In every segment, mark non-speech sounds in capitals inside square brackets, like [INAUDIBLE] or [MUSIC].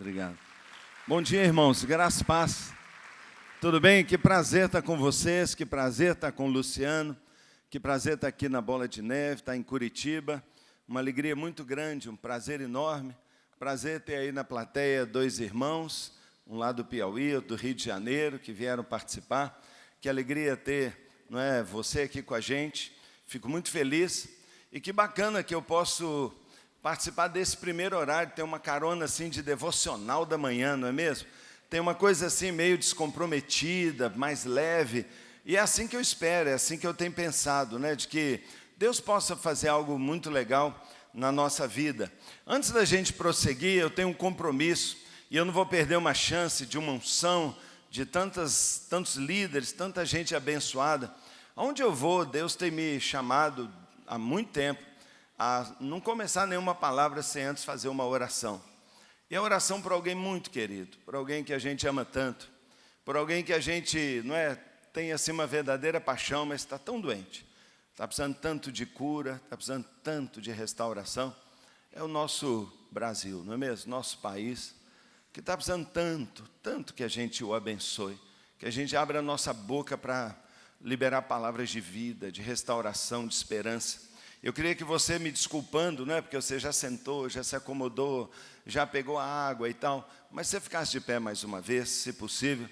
Obrigado. Bom dia, irmãos. Graças e paz. Tudo bem? Que prazer estar com vocês, que prazer estar com o Luciano, que prazer estar aqui na Bola de Neve, estar em Curitiba. Uma alegria muito grande, um prazer enorme. Prazer ter aí na plateia dois irmãos, um lá do Piauí, outro do Rio de Janeiro, que vieram participar. Que alegria ter não é, você aqui com a gente. Fico muito feliz. E que bacana que eu posso participar desse primeiro horário, ter uma carona assim de devocional da manhã, não é mesmo? Tem uma coisa assim meio descomprometida, mais leve, e é assim que eu espero, é assim que eu tenho pensado, né, de que Deus possa fazer algo muito legal na nossa vida. Antes da gente prosseguir, eu tenho um compromisso, e eu não vou perder uma chance de uma unção, de tantas, tantos líderes, tanta gente abençoada. Aonde eu vou, Deus tem me chamado há muito tempo a não começar nenhuma palavra sem antes fazer uma oração. E a oração por alguém muito querido, por alguém que a gente ama tanto, por alguém que a gente não é, tem assim uma verdadeira paixão, mas está tão doente, está precisando tanto de cura, está precisando tanto de restauração. É o nosso Brasil, não é mesmo? Nosso país, que está precisando tanto, tanto que a gente o abençoe, que a gente abra a nossa boca para liberar palavras de vida, de restauração, de esperança. Eu queria que você me desculpando, né, porque você já sentou, já se acomodou, já pegou a água e tal, mas você ficasse de pé mais uma vez, se possível.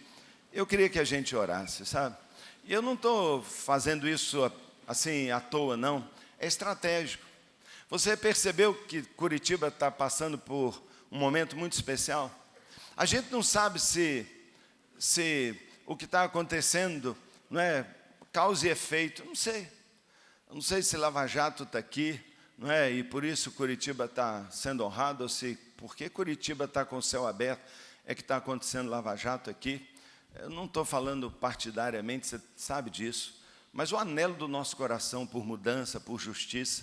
Eu queria que a gente orasse, sabe? E eu não estou fazendo isso assim à toa, não. É estratégico. Você percebeu que Curitiba está passando por um momento muito especial? A gente não sabe se, se o que está acontecendo não é causa e efeito, não sei. Não sei se Lava Jato está aqui, não é? e por isso Curitiba está sendo honrado, ou se porque Curitiba está com o céu aberto, é que está acontecendo Lava Jato aqui. Eu não estou falando partidariamente, você sabe disso, mas o anelo do nosso coração por mudança, por justiça.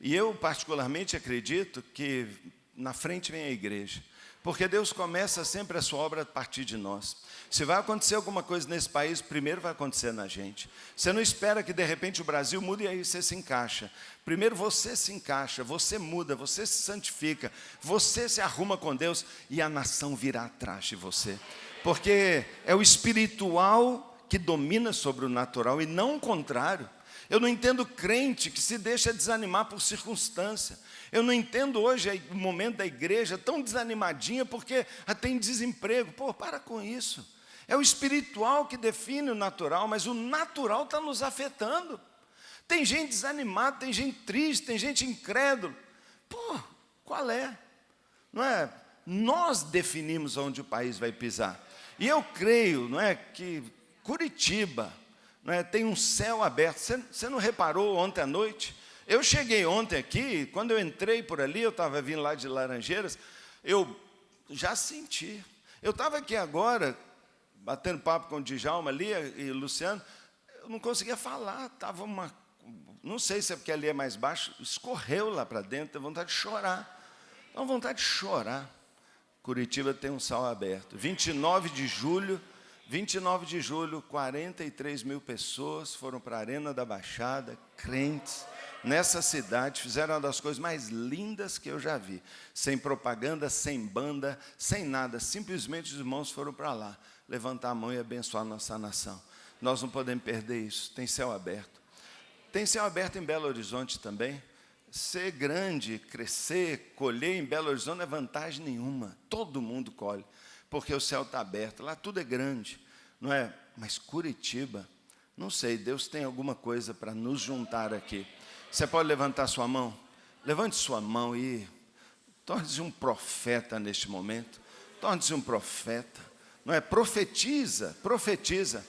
E eu, particularmente, acredito que na frente vem a igreja. Porque Deus começa sempre a sua obra a partir de nós. Se vai acontecer alguma coisa nesse país, primeiro vai acontecer na gente. Você não espera que de repente o Brasil mude e aí você se encaixa. Primeiro você se encaixa, você muda, você se santifica, você se arruma com Deus e a nação virá atrás de você. Porque é o espiritual que domina sobre o natural e não o contrário. Eu não entendo crente que se deixa desanimar por circunstância. Eu não entendo hoje o momento da igreja tão desanimadinha porque tem desemprego. Pô, para com isso. É o espiritual que define o natural, mas o natural está nos afetando. Tem gente desanimada, tem gente triste, tem gente incrédula. Pô, qual é? Não é? Nós definimos onde o país vai pisar. E eu creio, não é, que Curitiba, não é, tem um céu aberto. Você, você não reparou ontem à noite? Eu cheguei ontem aqui, quando eu entrei por ali, eu estava vindo lá de Laranjeiras, eu já senti. Eu estava aqui agora, batendo papo com o Djalma ali e o Luciano, eu não conseguia falar, estava uma... Não sei se é porque ali é mais baixo, escorreu lá para dentro, deu vontade de chorar. Deu vontade de chorar. Curitiba tem um sal aberto. 29 de julho, 29 de julho, 43 mil pessoas foram para a Arena da Baixada, crentes, nessa cidade, fizeram uma das coisas mais lindas que eu já vi. Sem propaganda, sem banda, sem nada. Simplesmente os irmãos foram para lá, levantar a mão e abençoar nossa nação. Nós não podemos perder isso. Tem céu aberto. Tem céu aberto em Belo Horizonte também. Ser grande, crescer, colher em Belo Horizonte não é vantagem nenhuma. Todo mundo colhe, porque o céu está aberto. Lá tudo é grande, não é? Mas Curitiba, não sei, Deus tem alguma coisa para nos juntar aqui. Você pode levantar sua mão? Levante sua mão e torne-se um profeta neste momento. Torne-se um profeta. Não é? Profetiza, profetiza.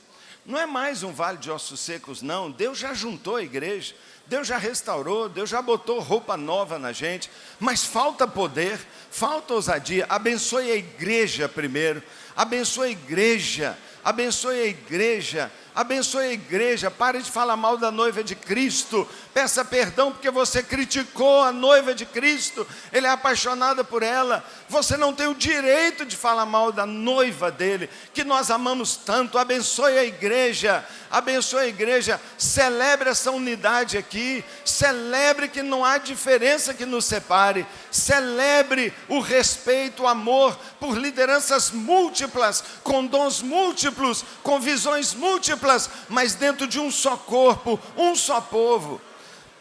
Não é mais um vale de ossos secos, não. Deus já juntou a igreja. Deus já restaurou, Deus já botou roupa nova na gente, mas falta poder, falta ousadia. Abençoe a igreja primeiro, abençoe a igreja, abençoe a igreja, abençoe a igreja, pare de falar mal da noiva de Cristo, peça perdão porque você criticou a noiva de Cristo, ele é apaixonado por ela, você não tem o direito de falar mal da noiva dele, que nós amamos tanto, abençoe a igreja, abençoe a igreja, celebre essa unidade aqui, celebre que não há diferença que nos separe, celebre o respeito, o amor por lideranças múltiplas, com dons múltiplos, com visões múltiplas, mas dentro de um só corpo, um só povo.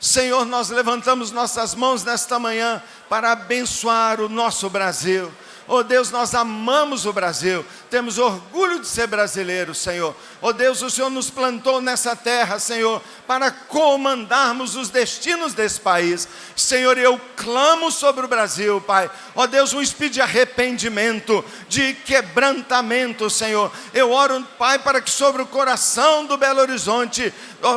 Senhor, nós levantamos nossas mãos nesta manhã para abençoar o nosso Brasil. Oh Deus, nós amamos o Brasil, temos orgulho de ser brasileiros, Senhor. Oh Deus, o Senhor nos plantou nessa terra, Senhor, para comandarmos os destinos desse país. Senhor, eu clamo sobre o Brasil, Pai. Oh Deus, um espírito de arrependimento, de quebrantamento, Senhor. Eu oro, Pai, para que sobre o coração do Belo Horizonte,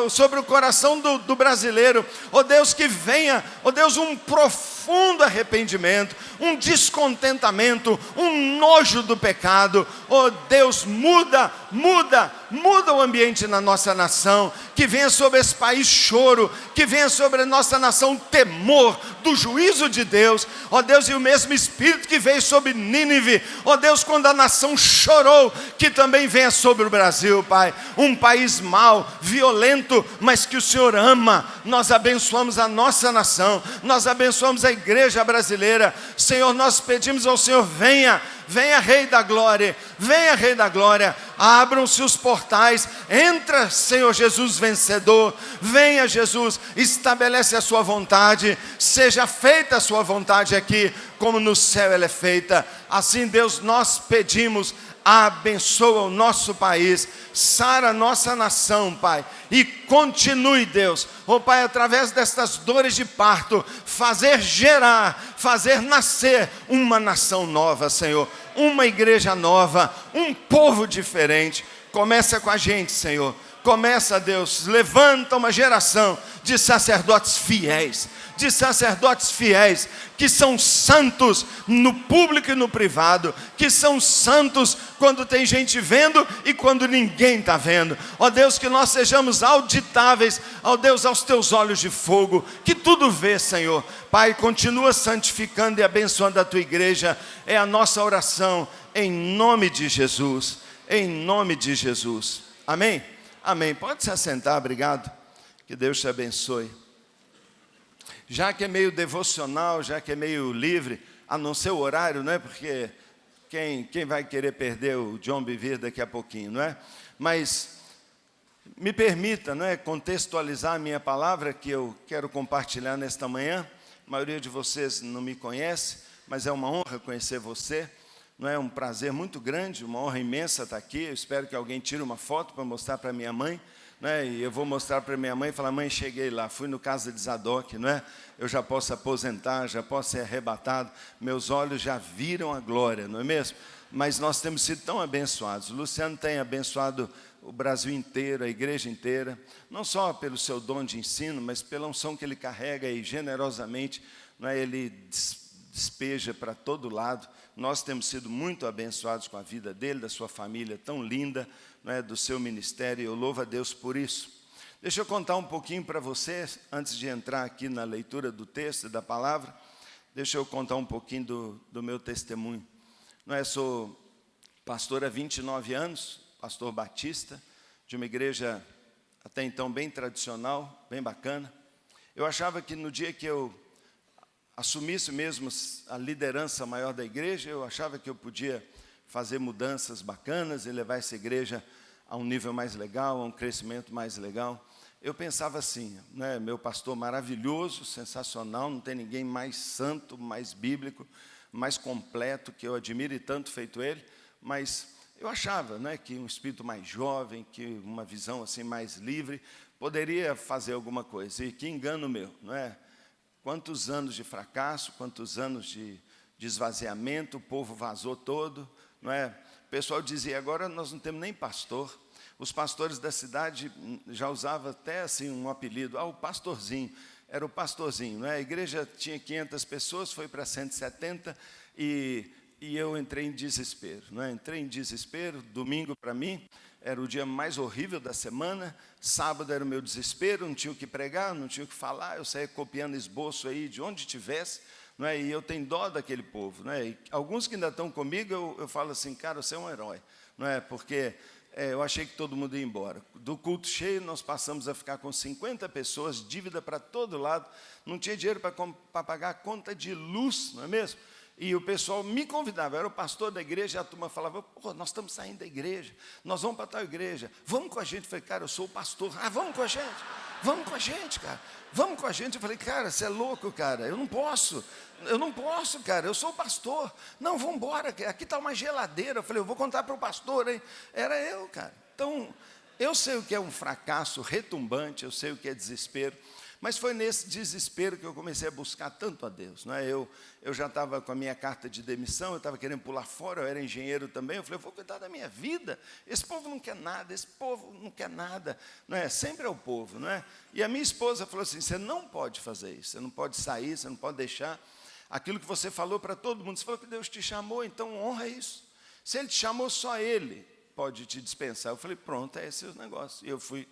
sobre o coração do, do brasileiro, oh Deus, que venha, oh Deus, um profundo arrependimento, um descontentamento, um nojo do pecado. Oh Deus, muda, muda, muda o ambiente na nossa nação, que venha sobre esse país choro, que venha sobre a nossa nação temor do juízo de Deus, ó Deus, e o mesmo Espírito que veio sobre Nínive, ó Deus, quando a nação chorou, que também venha sobre o Brasil, Pai, um país mau, violento, mas que o Senhor ama, nós abençoamos a nossa nação, nós abençoamos a igreja brasileira, Senhor, nós pedimos ao Senhor, venha, venha Rei da Glória, venha Rei da Glória, abram-se os portais, entra Senhor Jesus vencedor, venha Jesus, estabelece a sua vontade, seja feita a sua vontade aqui, como no céu ela é feita, assim Deus nós pedimos, abençoa o nosso país, sara a nossa nação, Pai, e continue, Deus, oh Pai, através destas dores de parto, fazer gerar, fazer nascer uma nação nova, Senhor, uma igreja nova, um povo diferente. Começa com a gente, Senhor. Começa, Deus, levanta uma geração de sacerdotes fiéis, de sacerdotes fiéis, que são santos no público e no privado, que são santos quando tem gente vendo e quando ninguém está vendo. Ó Deus, que nós sejamos auditáveis, ó Deus, aos teus olhos de fogo, que tudo vê, Senhor. Pai, continua santificando e abençoando a tua igreja, é a nossa oração, em nome de Jesus, em nome de Jesus. Amém? Amém. Pode se assentar, obrigado. Que Deus te abençoe já que é meio devocional, já que é meio livre, a não ser o horário, não é? Porque quem, quem vai querer perder o John Bevere daqui a pouquinho, não é? Mas me permita não é, contextualizar a minha palavra que eu quero compartilhar nesta manhã. A maioria de vocês não me conhece, mas é uma honra conhecer você. Não é um prazer muito grande, uma honra imensa estar aqui. Eu espero que alguém tire uma foto para mostrar para minha mãe né? E eu vou mostrar para minha mãe e falar, mãe, cheguei lá, fui no casa de Zadok, não é? Eu já posso aposentar, já posso ser arrebatado, meus olhos já viram a glória, não é mesmo? Mas nós temos sido tão abençoados. O Luciano tem abençoado o Brasil inteiro, a igreja inteira, não só pelo seu dom de ensino, mas pela unção que ele carrega e generosamente, não é? ele despeja para todo lado. Nós temos sido muito abençoados com a vida dele, da sua família tão linda, né, do seu ministério, eu louvo a Deus por isso. Deixa eu contar um pouquinho para vocês, antes de entrar aqui na leitura do texto, da palavra, deixa eu contar um pouquinho do, do meu testemunho. Não é, sou pastor há 29 anos, pastor batista, de uma igreja até então bem tradicional, bem bacana. Eu achava que no dia que eu assumisse mesmo a liderança maior da igreja, eu achava que eu podia fazer mudanças bacanas e levar essa igreja a um nível mais legal, a um crescimento mais legal. Eu pensava assim, né, meu pastor maravilhoso, sensacional, não tem ninguém mais santo, mais bíblico, mais completo, que eu admire tanto feito ele, mas eu achava né, que um espírito mais jovem, que uma visão assim mais livre, poderia fazer alguma coisa. E que engano meu, não é? Quantos anos de fracasso, quantos anos de, de esvaziamento, o povo vazou todo, não é? O pessoal dizia, agora nós não temos nem pastor. Os pastores da cidade já usavam até assim um apelido, ah, o pastorzinho. Era o pastorzinho, não é? A igreja tinha 500 pessoas, foi para 170 e e eu entrei em desespero. Né? Entrei em desespero, domingo para mim era o dia mais horrível da semana, sábado era o meu desespero, não tinha o que pregar, não tinha o que falar, eu saía copiando esboço aí de onde tivesse, não é? e eu tenho dó daquele povo. Não é? Alguns que ainda estão comigo, eu, eu falo assim, cara, você é um herói, não é? porque é, eu achei que todo mundo ia embora. Do culto cheio, nós passamos a ficar com 50 pessoas, dívida para todo lado, não tinha dinheiro para pagar a conta de luz, não é mesmo? E o pessoal me convidava, era o pastor da igreja, e a turma falava, Pô, nós estamos saindo da igreja, nós vamos para tal igreja, vamos com a gente. Eu falei, cara, eu sou o pastor, ah, vamos com a gente, vamos com a gente, cara, vamos com a gente. Eu falei, cara, você é louco, cara, eu não posso, eu não posso, cara, eu sou o pastor. Não, vamos embora, aqui está uma geladeira. Eu falei, eu vou contar para o pastor, hein? Era eu, cara. Então, eu sei o que é um fracasso retumbante, eu sei o que é desespero. Mas foi nesse desespero que eu comecei a buscar tanto a Deus. Não é? eu, eu já estava com a minha carta de demissão, eu estava querendo pular fora, eu era engenheiro também. Eu falei, eu vou cuidar da minha vida. Esse povo não quer nada, esse povo não quer nada. Não é? Sempre é o povo. Não é? E a minha esposa falou assim: você não pode fazer isso, você não pode sair, você não pode deixar aquilo que você falou para todo mundo. Você falou que Deus te chamou, então honra isso. Se Ele te chamou, só Ele pode te dispensar. Eu falei, pronto, é esse o negócio. E eu fui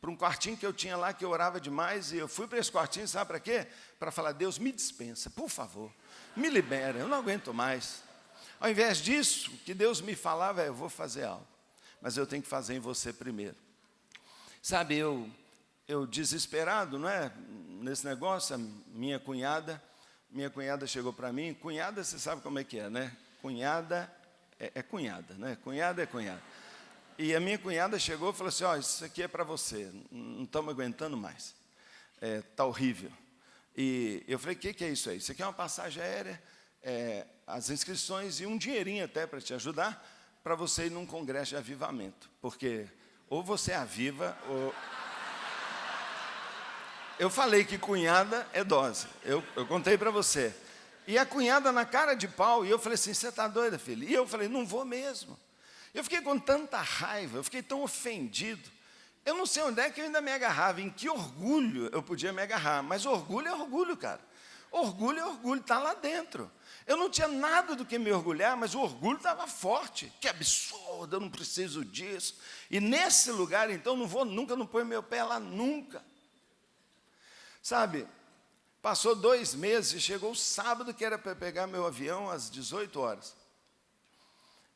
para um quartinho que eu tinha lá, que eu orava demais, e eu fui para esse quartinho, sabe para quê? Para falar, Deus, me dispensa, por favor, me libera, eu não aguento mais. Ao invés disso, o que Deus me falava é, eu vou fazer algo, mas eu tenho que fazer em você primeiro. Sabe, eu, eu desesperado, não é? Nesse negócio, minha cunhada, minha cunhada chegou para mim, cunhada, você sabe como é que é, né? Cunhada é, é cunhada, né? Cunhada é cunhada. E a minha cunhada chegou e falou assim, ó, oh, isso aqui é para você, não estamos aguentando mais, está é, tá horrível. E eu falei, o que, que é isso aí? Isso aqui é uma passagem aérea, é, as inscrições e um dinheirinho até para te ajudar, para você ir num congresso de avivamento. Porque ou você aviva, ou... Eu falei que cunhada é dose, eu, eu contei para você. E a cunhada na cara de pau, e eu falei assim, você está doida, filha? E eu falei, não vou mesmo. Eu fiquei com tanta raiva, eu fiquei tão ofendido. Eu não sei onde é que eu ainda me agarrava, em que orgulho eu podia me agarrar, mas orgulho é orgulho, cara. Orgulho é orgulho, está lá dentro. Eu não tinha nada do que me orgulhar, mas o orgulho estava forte. Que absurdo, eu não preciso disso. E nesse lugar, então, não vou nunca, não ponho meu pé lá nunca. Sabe, passou dois meses chegou o sábado que era para pegar meu avião às 18 horas.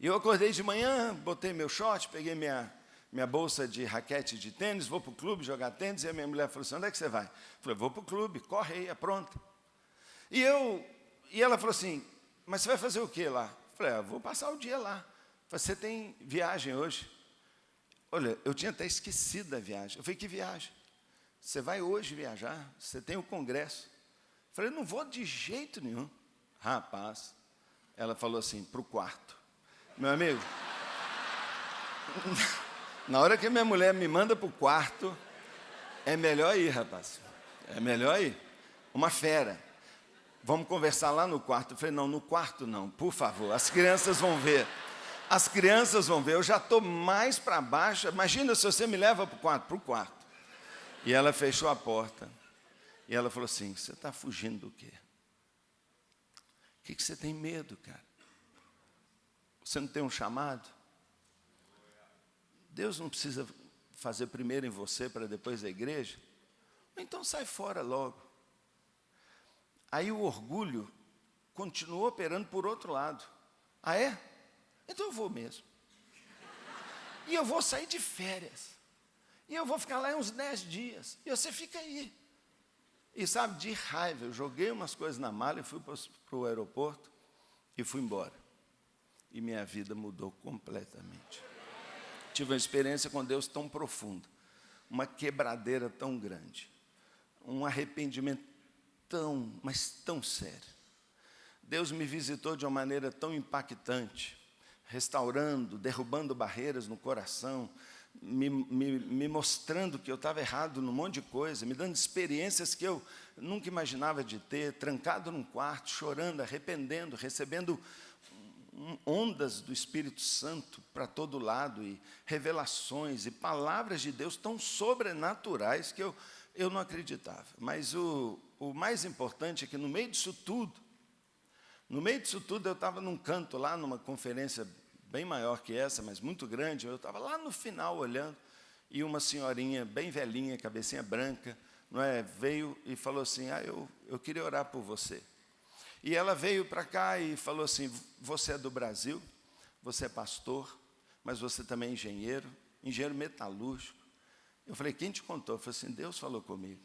E eu acordei de manhã, botei meu short, peguei minha, minha bolsa de raquete de tênis, vou para o clube jogar tênis, e a minha mulher falou assim, onde é que você vai? Eu falei, vou para o clube, corre aí, é pronto. E, eu, e ela falou assim, mas você vai fazer o que lá? Eu falei, ah, vou passar o dia lá. Você tem viagem hoje? Olha, eu tinha até esquecido da viagem. Eu falei, que viagem? Você vai hoje viajar? Você tem o congresso? Eu falei, não vou de jeito nenhum. Rapaz, ela falou assim, para o quarto. Meu amigo, na hora que minha mulher me manda para o quarto, é melhor ir, rapaz. É melhor ir. Uma fera. Vamos conversar lá no quarto. Eu falei, não, no quarto não, por favor. As crianças vão ver. As crianças vão ver. Eu já estou mais para baixo. Imagina se você me leva para o quarto. Para o quarto. E ela fechou a porta. E ela falou assim, você está fugindo do quê? O que, que você tem medo, cara? Você não tem um chamado? Deus não precisa fazer primeiro em você para depois a igreja? Então sai fora logo. Aí o orgulho continuou operando por outro lado. Ah, é? Então eu vou mesmo. E eu vou sair de férias. E eu vou ficar lá uns dez dias. E você fica aí. E sabe, de raiva, eu joguei umas coisas na mala e fui para o aeroporto e fui embora e minha vida mudou completamente. Tive uma experiência com Deus tão profunda, uma quebradeira tão grande, um arrependimento tão, mas tão sério. Deus me visitou de uma maneira tão impactante, restaurando, derrubando barreiras no coração, me, me, me mostrando que eu estava errado num monte de coisa, me dando experiências que eu nunca imaginava de ter, trancado num quarto, chorando, arrependendo, recebendo ondas do Espírito Santo para todo lado, e revelações e palavras de Deus tão sobrenaturais que eu, eu não acreditava. Mas o, o mais importante é que no meio disso tudo, No meio disso tudo, eu estava num canto lá, numa conferência bem maior que essa, mas muito grande. Eu estava lá no final olhando, e uma senhorinha bem velhinha, cabecinha branca, não é, veio e falou assim: Ah, eu, eu queria orar por você. E ela veio para cá e falou assim: Você é do Brasil, você é pastor, mas você também é engenheiro, engenheiro metalúrgico. Eu falei: Quem te contou? Eu falei assim: Deus falou comigo.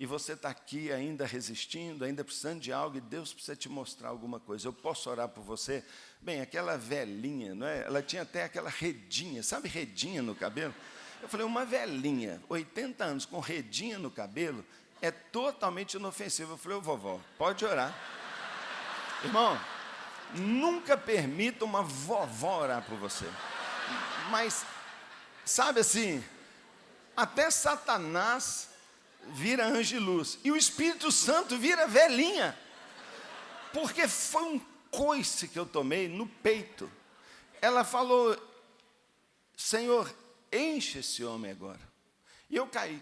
E você está aqui ainda resistindo, ainda precisando de algo, e Deus precisa te mostrar alguma coisa. Eu posso orar por você? Bem, aquela velhinha, não é? ela tinha até aquela redinha, sabe redinha no cabelo? Eu falei, uma velhinha, 80 anos, com redinha no cabelo, é totalmente inofensivo. Eu falei, ô vovó, pode orar. Irmão, nunca permita uma vovó orar por você. Mas, sabe assim, até Satanás vira anjo de luz. E o Espírito Santo vira velhinha. Porque foi um coice que eu tomei no peito. Ela falou, Senhor, enche esse homem agora. E eu caí.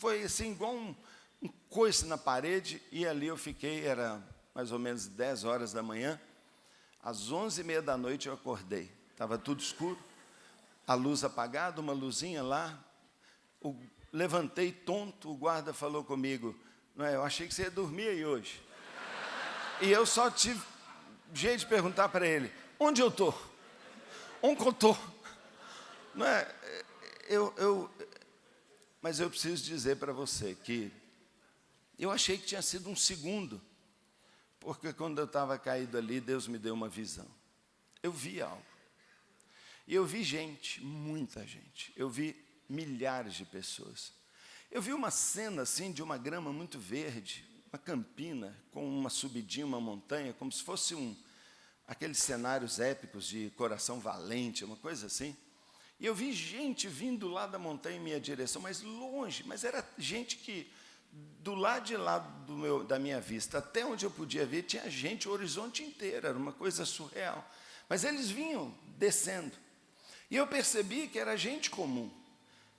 Foi assim, igual um, um coice na parede. E ali eu fiquei, era mais ou menos 10 horas da manhã. Às 11 e meia da noite eu acordei. Estava tudo escuro. A luz apagada, uma luzinha lá. O levantei tonto, o guarda falou comigo, não é, eu achei que você ia dormir aí hoje. E eu só tive jeito de perguntar para ele, onde eu estou? Onde eu estou? Não é, eu, eu, mas eu preciso dizer para você que eu achei que tinha sido um segundo, porque quando eu estava caído ali, Deus me deu uma visão. Eu vi algo. E eu vi gente, muita gente. Eu vi milhares de pessoas. Eu vi uma cena assim de uma grama muito verde, uma campina com uma subidinha, uma montanha, como se fosse um aqueles cenários épicos de coração valente, uma coisa assim. E eu vi gente vindo lá da montanha em minha direção, mas longe, mas era gente que do lado de lá do meu, da minha vista, até onde eu podia ver, tinha gente o horizonte inteiro, era uma coisa surreal. Mas eles vinham descendo. E eu percebi que era gente comum.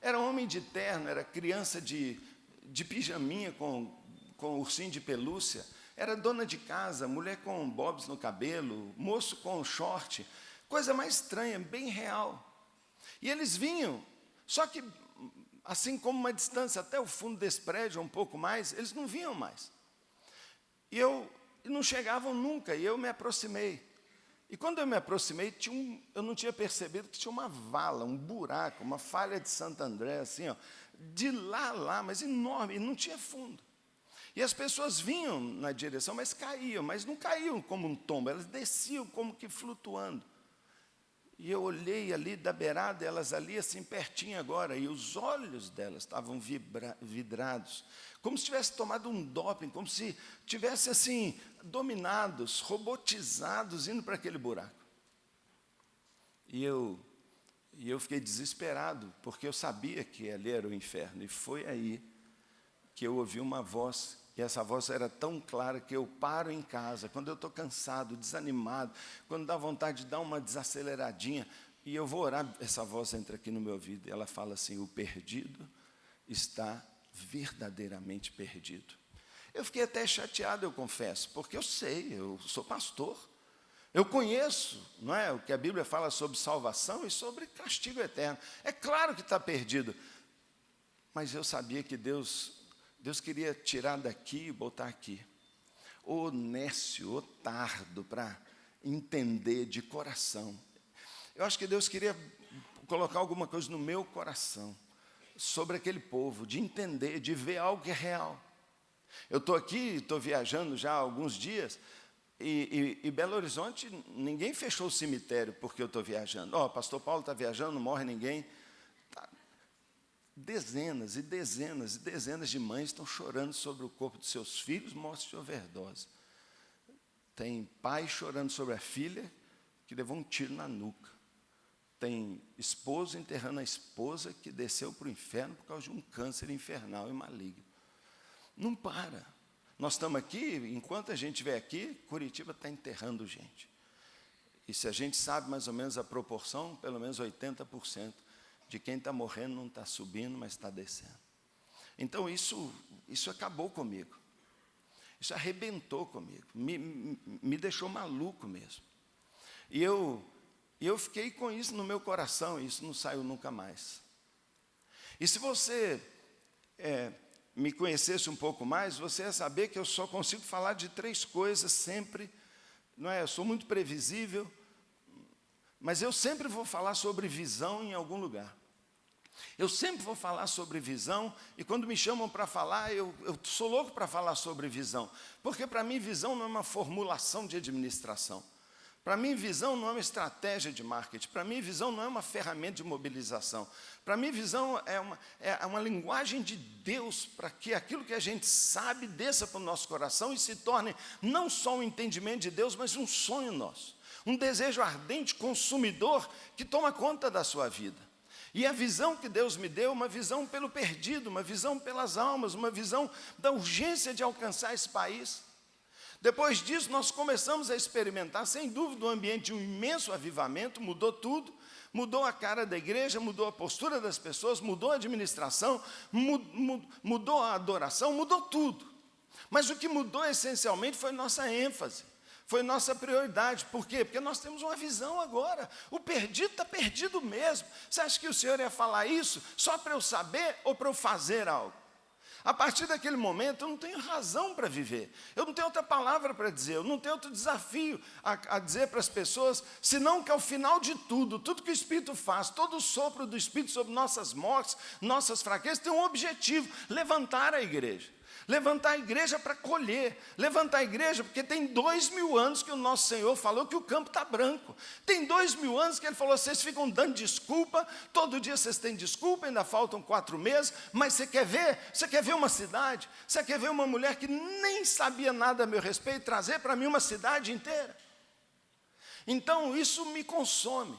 Era homem de terno, era criança de, de pijaminha com, com ursinho de pelúcia, era dona de casa, mulher com bobs no cabelo, moço com short, coisa mais estranha, bem real. E eles vinham, só que assim como uma distância até o fundo desse prédio, um pouco mais, eles não vinham mais. E eu e não chegavam nunca, e eu me aproximei. E quando eu me aproximei, um, eu não tinha percebido que tinha uma vala, um buraco, uma falha de Santo André, assim, ó, de lá a lá, mas enorme, e não tinha fundo. E as pessoas vinham na direção, mas caíam, mas não caíam como um tombo, elas desciam como que flutuando. E eu olhei ali da beirada, elas ali assim pertinho agora, e os olhos delas estavam vidrados, como se tivesse tomado um doping, como se tivesse assim dominados, robotizados, indo para aquele buraco. E eu, e eu fiquei desesperado, porque eu sabia que ali era o inferno, e foi aí que eu ouvi uma voz e essa voz era tão clara que eu paro em casa, quando eu estou cansado, desanimado, quando dá vontade de dar uma desaceleradinha, e eu vou orar, essa voz entra aqui no meu ouvido, e ela fala assim: o perdido está verdadeiramente perdido. Eu fiquei até chateado, eu confesso, porque eu sei, eu sou pastor, eu conheço, não é, o que a Bíblia fala sobre salvação e sobre castigo eterno. É claro que está perdido, mas eu sabia que Deus Deus queria tirar daqui e botar aqui. O nécio, o tardo, para entender de coração. Eu acho que Deus queria colocar alguma coisa no meu coração sobre aquele povo, de entender, de ver algo que é real. Eu estou aqui, estou viajando já há alguns dias, e, e, e, Belo Horizonte, ninguém fechou o cemitério porque eu estou viajando. Ó, oh, pastor Paulo está viajando, não morre ninguém. Dezenas e dezenas e dezenas de mães estão chorando sobre o corpo de seus filhos mortos de overdose. Tem pai chorando sobre a filha que levou um tiro na nuca. Tem esposo enterrando a esposa que desceu para o inferno por causa de um câncer infernal e maligno. Não para. Nós estamos aqui, enquanto a gente estiver aqui, Curitiba está enterrando gente. E se a gente sabe mais ou menos a proporção, pelo menos 80% de quem está morrendo não está subindo, mas está descendo. Então isso, isso acabou comigo. Isso arrebentou comigo, me, me, deixou maluco mesmo. E eu, eu fiquei com isso no meu coração, e isso não saiu nunca mais. E se você é, me conhecesse um pouco mais, você ia saber que eu só consigo falar de três coisas sempre, não é? Eu sou muito previsível, mas eu sempre vou falar sobre visão em algum lugar. Eu sempre vou falar sobre visão, e quando me chamam para falar, eu, eu sou louco para falar sobre visão, porque para mim visão não é uma formulação de administração. Para mim, visão não é uma estratégia de marketing. Para mim, visão não é uma ferramenta de mobilização. Para mim, visão é uma, é uma linguagem de Deus para que aquilo que a gente sabe desça para o nosso coração e se torne não só um entendimento de Deus, mas um sonho nosso. Um desejo ardente, consumidor, que toma conta da sua vida. E a visão que Deus me deu, uma visão pelo perdido, uma visão pelas almas, uma visão da urgência de alcançar esse país. Depois disso, nós começamos a experimentar, sem dúvida, um ambiente de um imenso avivamento, mudou tudo, mudou a cara da igreja, mudou a postura das pessoas, mudou a administração, mudou a adoração, mudou tudo. Mas o que mudou essencialmente foi nossa ênfase, foi nossa prioridade. Por quê? Porque nós temos uma visão agora. O perdido está perdido mesmo. Você acha que o Senhor ia falar isso só para eu saber ou para eu fazer algo? A partir daquele momento, eu não tenho razão para viver. Eu não tenho outra palavra para dizer, eu não tenho outro desafio a, a dizer para as pessoas, senão que ao final de tudo, tudo que o Espírito faz, todo o sopro do Espírito sobre nossas mortes, nossas fraquezas, tem um objetivo: levantar a igreja. Levantar a igreja para colher. Levantar a igreja, porque tem dois mil anos que o nosso Senhor falou que o campo está branco. Tem dois mil anos que Ele falou, vocês ficam dando desculpa, todo dia vocês têm desculpa, ainda faltam quatro meses, mas você quer ver? Você quer ver uma cidade? Você quer ver uma mulher que nem sabia nada a meu respeito, trazer para mim uma cidade inteira? Então, isso me consome.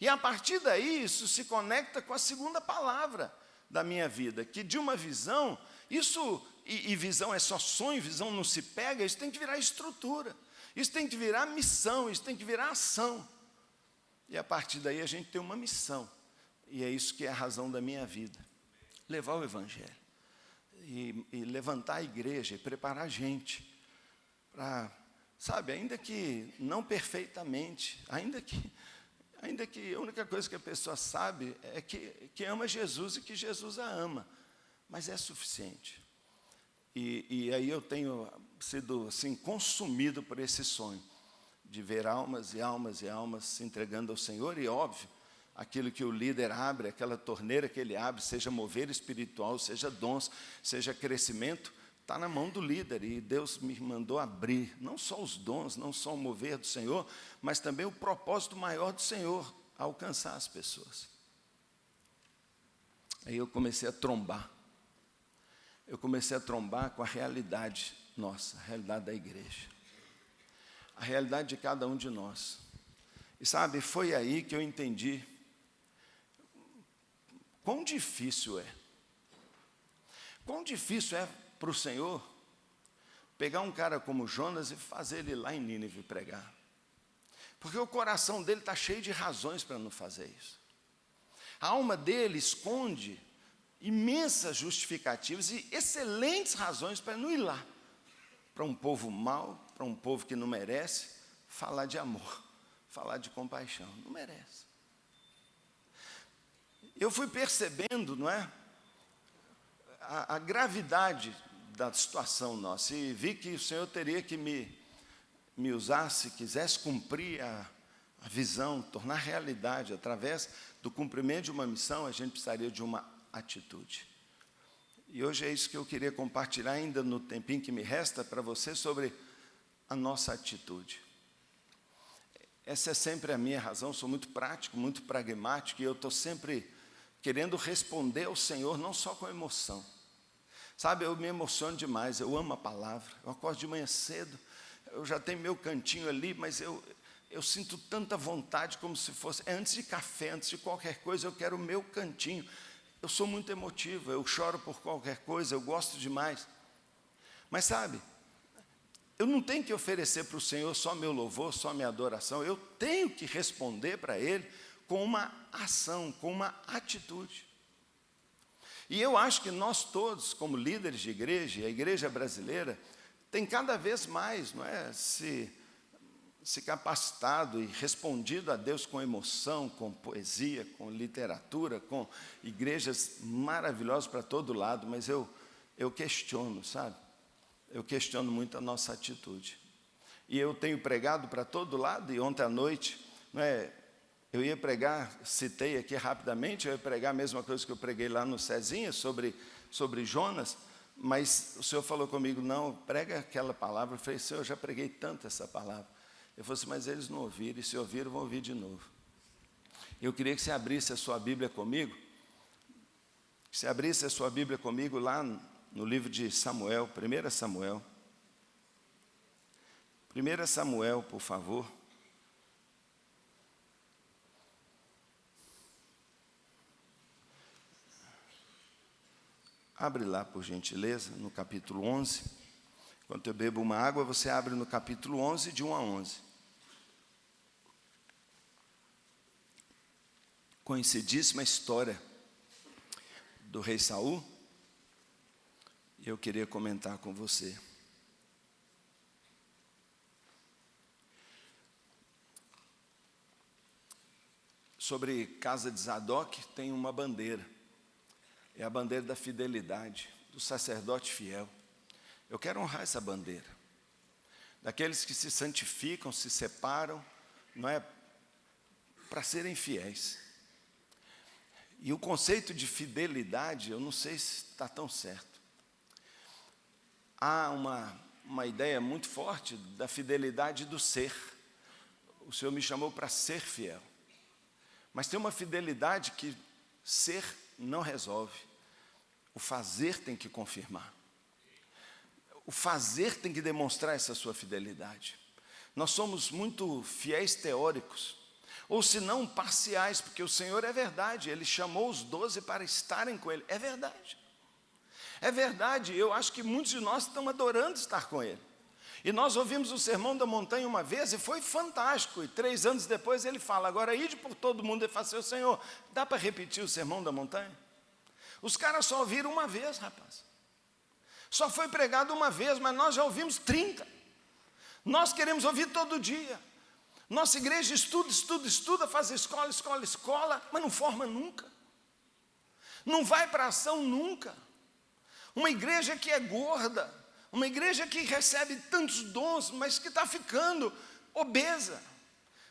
E a partir daí, isso se conecta com a segunda palavra da minha vida, que de uma visão, isso e, e visão é só sonho, visão não se pega, isso tem que virar estrutura, isso tem que virar missão, isso tem que virar ação. E a partir daí a gente tem uma missão, e é isso que é a razão da minha vida: levar o Evangelho, e, e levantar a igreja, e preparar a gente para, sabe, ainda que não perfeitamente, ainda que ainda que a única coisa que a pessoa sabe é que, que ama Jesus e que Jesus a ama, mas é suficiente. E, e aí eu tenho sido assim, consumido por esse sonho, de ver almas e almas e almas se entregando ao Senhor, e óbvio, aquilo que o líder abre, aquela torneira que ele abre, seja mover espiritual, seja dons, seja crescimento, está na mão do líder, e Deus me mandou abrir, não só os dons, não só o mover do Senhor, mas também o propósito maior do Senhor, alcançar as pessoas. Aí eu comecei a trombar eu comecei a trombar com a realidade nossa, a realidade da igreja, a realidade de cada um de nós. E sabe, foi aí que eu entendi quão difícil é, quão difícil é para o Senhor pegar um cara como Jonas e fazer ele lá em Nínive pregar. Porque o coração dele está cheio de razões para não fazer isso. A alma dele esconde imensas justificativas e excelentes razões para não ir lá. Para um povo mau, para um povo que não merece, falar de amor, [LAUGHS] falar de compaixão. Não merece. Eu fui percebendo, não é? A, a gravidade da situação nossa e vi que o Senhor teria que me, me usar, se quisesse cumprir a, a visão, tornar realidade através do cumprimento de uma missão, a gente precisaria de uma atitude. E hoje é isso que eu queria compartilhar ainda no tempinho que me resta para você sobre a nossa atitude. Essa é sempre a minha razão, sou muito prático, muito pragmático e eu estou sempre querendo responder ao Senhor não só com emoção. Sabe, eu me emociono demais, eu amo a palavra, eu acordo de manhã cedo, eu já tenho meu cantinho ali, mas eu, eu sinto tanta vontade como se fosse, é antes de café, antes de qualquer coisa, eu quero o meu cantinho. Eu sou muito emotivo, eu choro por qualquer coisa, eu gosto demais. Mas sabe, eu não tenho que oferecer para o Senhor só meu louvor, só minha adoração, eu tenho que responder para Ele com uma ação, com uma atitude. E eu acho que nós todos, como líderes de igreja, a igreja brasileira, tem cada vez mais, não é, se, se capacitado e respondido a Deus com emoção, com poesia, com literatura, com igrejas maravilhosas para todo lado, mas eu, eu questiono, sabe? Eu questiono muito a nossa atitude. E eu tenho pregado para todo lado, e ontem à noite, não é, eu ia pregar, citei aqui rapidamente, eu ia pregar a mesma coisa que eu preguei lá no Cezinha, sobre, sobre Jonas, mas o Senhor falou comigo, não, prega aquela palavra. Eu falei, Senhor, eu já preguei tanto essa palavra. Eu falei assim, mas eles não ouviram, e se ouviram, vão ouvir de novo. Eu queria que você abrisse a sua Bíblia comigo, que você abrisse a sua Bíblia comigo lá no livro de Samuel, 1 Samuel. 1 Samuel, por favor. Abre lá, por gentileza, no capítulo 11. Enquanto eu bebo uma água, você abre no capítulo 11, de 1 a 11. Conhecidíssima história do rei Saul. E eu queria comentar com você. Sobre casa de Zadok tem uma bandeira é a bandeira da fidelidade, do sacerdote fiel. Eu quero honrar essa bandeira. Daqueles que se santificam, se separam, não é para serem fiéis. E o conceito de fidelidade, eu não sei se está tão certo. Há uma, uma ideia muito forte da fidelidade do ser. O Senhor me chamou para ser fiel. Mas tem uma fidelidade que ser não resolve. O fazer tem que confirmar. O fazer tem que demonstrar essa sua fidelidade. Nós somos muito fiéis teóricos, ou se não parciais, porque o Senhor é verdade, Ele chamou os doze para estarem com Ele. É verdade. É verdade, eu acho que muitos de nós estão adorando estar com Ele. E nós ouvimos o Sermão da Montanha uma vez e foi fantástico. E três anos depois ele fala, agora ide por todo mundo e faça o Senhor. Dá para repetir o Sermão da Montanha? Os caras só ouviram uma vez, rapaz. Só foi pregado uma vez, mas nós já ouvimos 30. Nós queremos ouvir todo dia. Nossa igreja estuda, estuda, estuda, faz escola, escola, escola, mas não forma nunca. Não vai para ação nunca. Uma igreja que é gorda, uma igreja que recebe tantos dons, mas que está ficando obesa,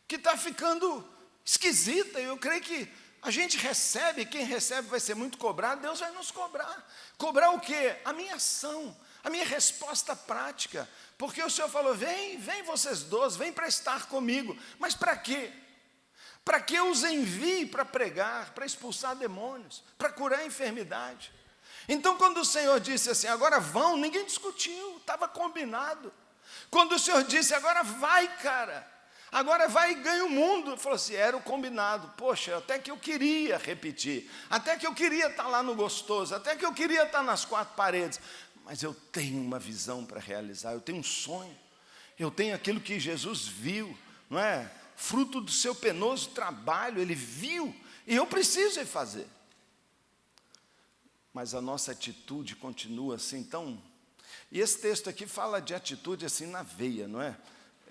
que está ficando esquisita. Eu creio que a gente recebe, quem recebe vai ser muito cobrado, Deus vai nos cobrar. Cobrar o quê? A minha ação, a minha resposta prática. Porque o Senhor falou: vem, vem vocês dois, vem para estar comigo. Mas para quê? Para que eu os envie para pregar, para expulsar demônios, para curar a enfermidade. Então, quando o Senhor disse assim, agora vão, ninguém discutiu, estava combinado. Quando o Senhor disse, agora vai, cara, agora vai e ganha o mundo. Falou assim, era o combinado. Poxa, até que eu queria repetir, até que eu queria estar lá no gostoso, até que eu queria estar nas quatro paredes. Mas eu tenho uma visão para realizar, eu tenho um sonho, eu tenho aquilo que Jesus viu, não é? Fruto do seu penoso trabalho, ele viu, e eu preciso fazer mas a nossa atitude continua assim tão... E esse texto aqui fala de atitude assim na veia, não é?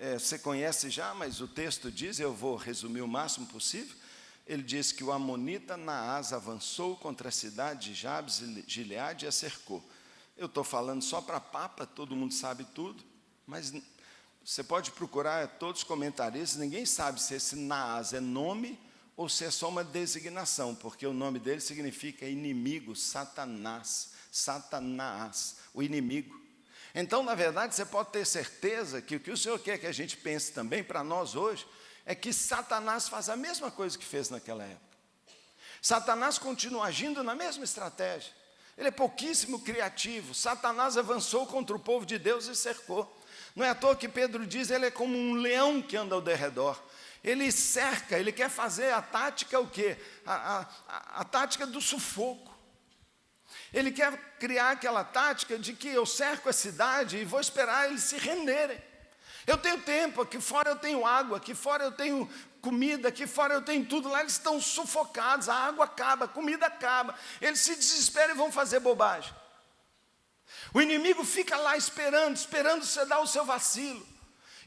É? Você conhece já, mas o texto diz, eu vou resumir o máximo possível, ele diz que o Amonita Naás avançou contra a cidade de Jabes e Gileade e a cercou. Eu estou falando só para papa, todo mundo sabe tudo, mas você pode procurar todos os comentaristas, ninguém sabe se esse Naás é nome ou se é só uma designação, porque o nome dele significa inimigo, Satanás, Satanás, o inimigo. Então, na verdade, você pode ter certeza que o que o Senhor quer que a gente pense também para nós hoje é que Satanás faz a mesma coisa que fez naquela época. Satanás continua agindo na mesma estratégia. Ele é pouquíssimo criativo. Satanás avançou contra o povo de Deus e cercou. Não é à toa que Pedro diz, ele é como um leão que anda ao derredor. Ele cerca, ele quer fazer a tática o quê? A, a, a tática do sufoco. Ele quer criar aquela tática de que eu cerco a cidade e vou esperar eles se renderem. Eu tenho tempo, aqui fora eu tenho água, aqui fora eu tenho comida, aqui fora eu tenho tudo, lá eles estão sufocados, a água acaba, a comida acaba, eles se desesperam e vão fazer bobagem. O inimigo fica lá esperando, esperando você dar o seu vacilo,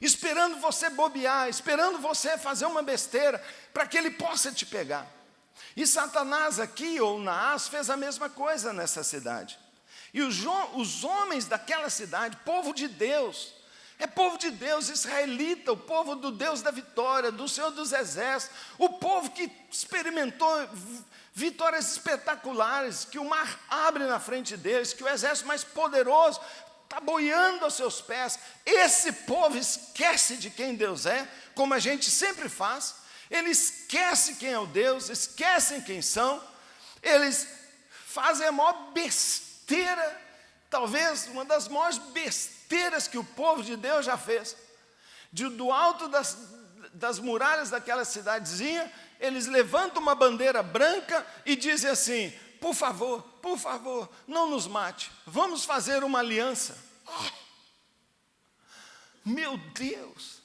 esperando você bobear, esperando você fazer uma besteira, para que ele possa te pegar. E Satanás aqui, ou Naás, fez a mesma coisa nessa cidade. E os, os homens daquela cidade, povo de Deus, é povo de Deus, israelita, o povo do Deus da vitória, do Senhor dos exércitos, o povo que experimentou vitórias espetaculares, que o mar abre na frente deles, que o exército mais poderoso está boiando aos seus pés. Esse povo esquece de quem Deus é, como a gente sempre faz, ele esquece quem é o Deus, esquecem quem são, eles fazem a maior besteira, talvez uma das maiores besteiras que o povo de Deus já fez. De, do alto das, das muralhas daquela cidadezinha, eles levantam uma bandeira branca e dizem assim: por favor, por favor, não nos mate, vamos fazer uma aliança. Oh, meu Deus!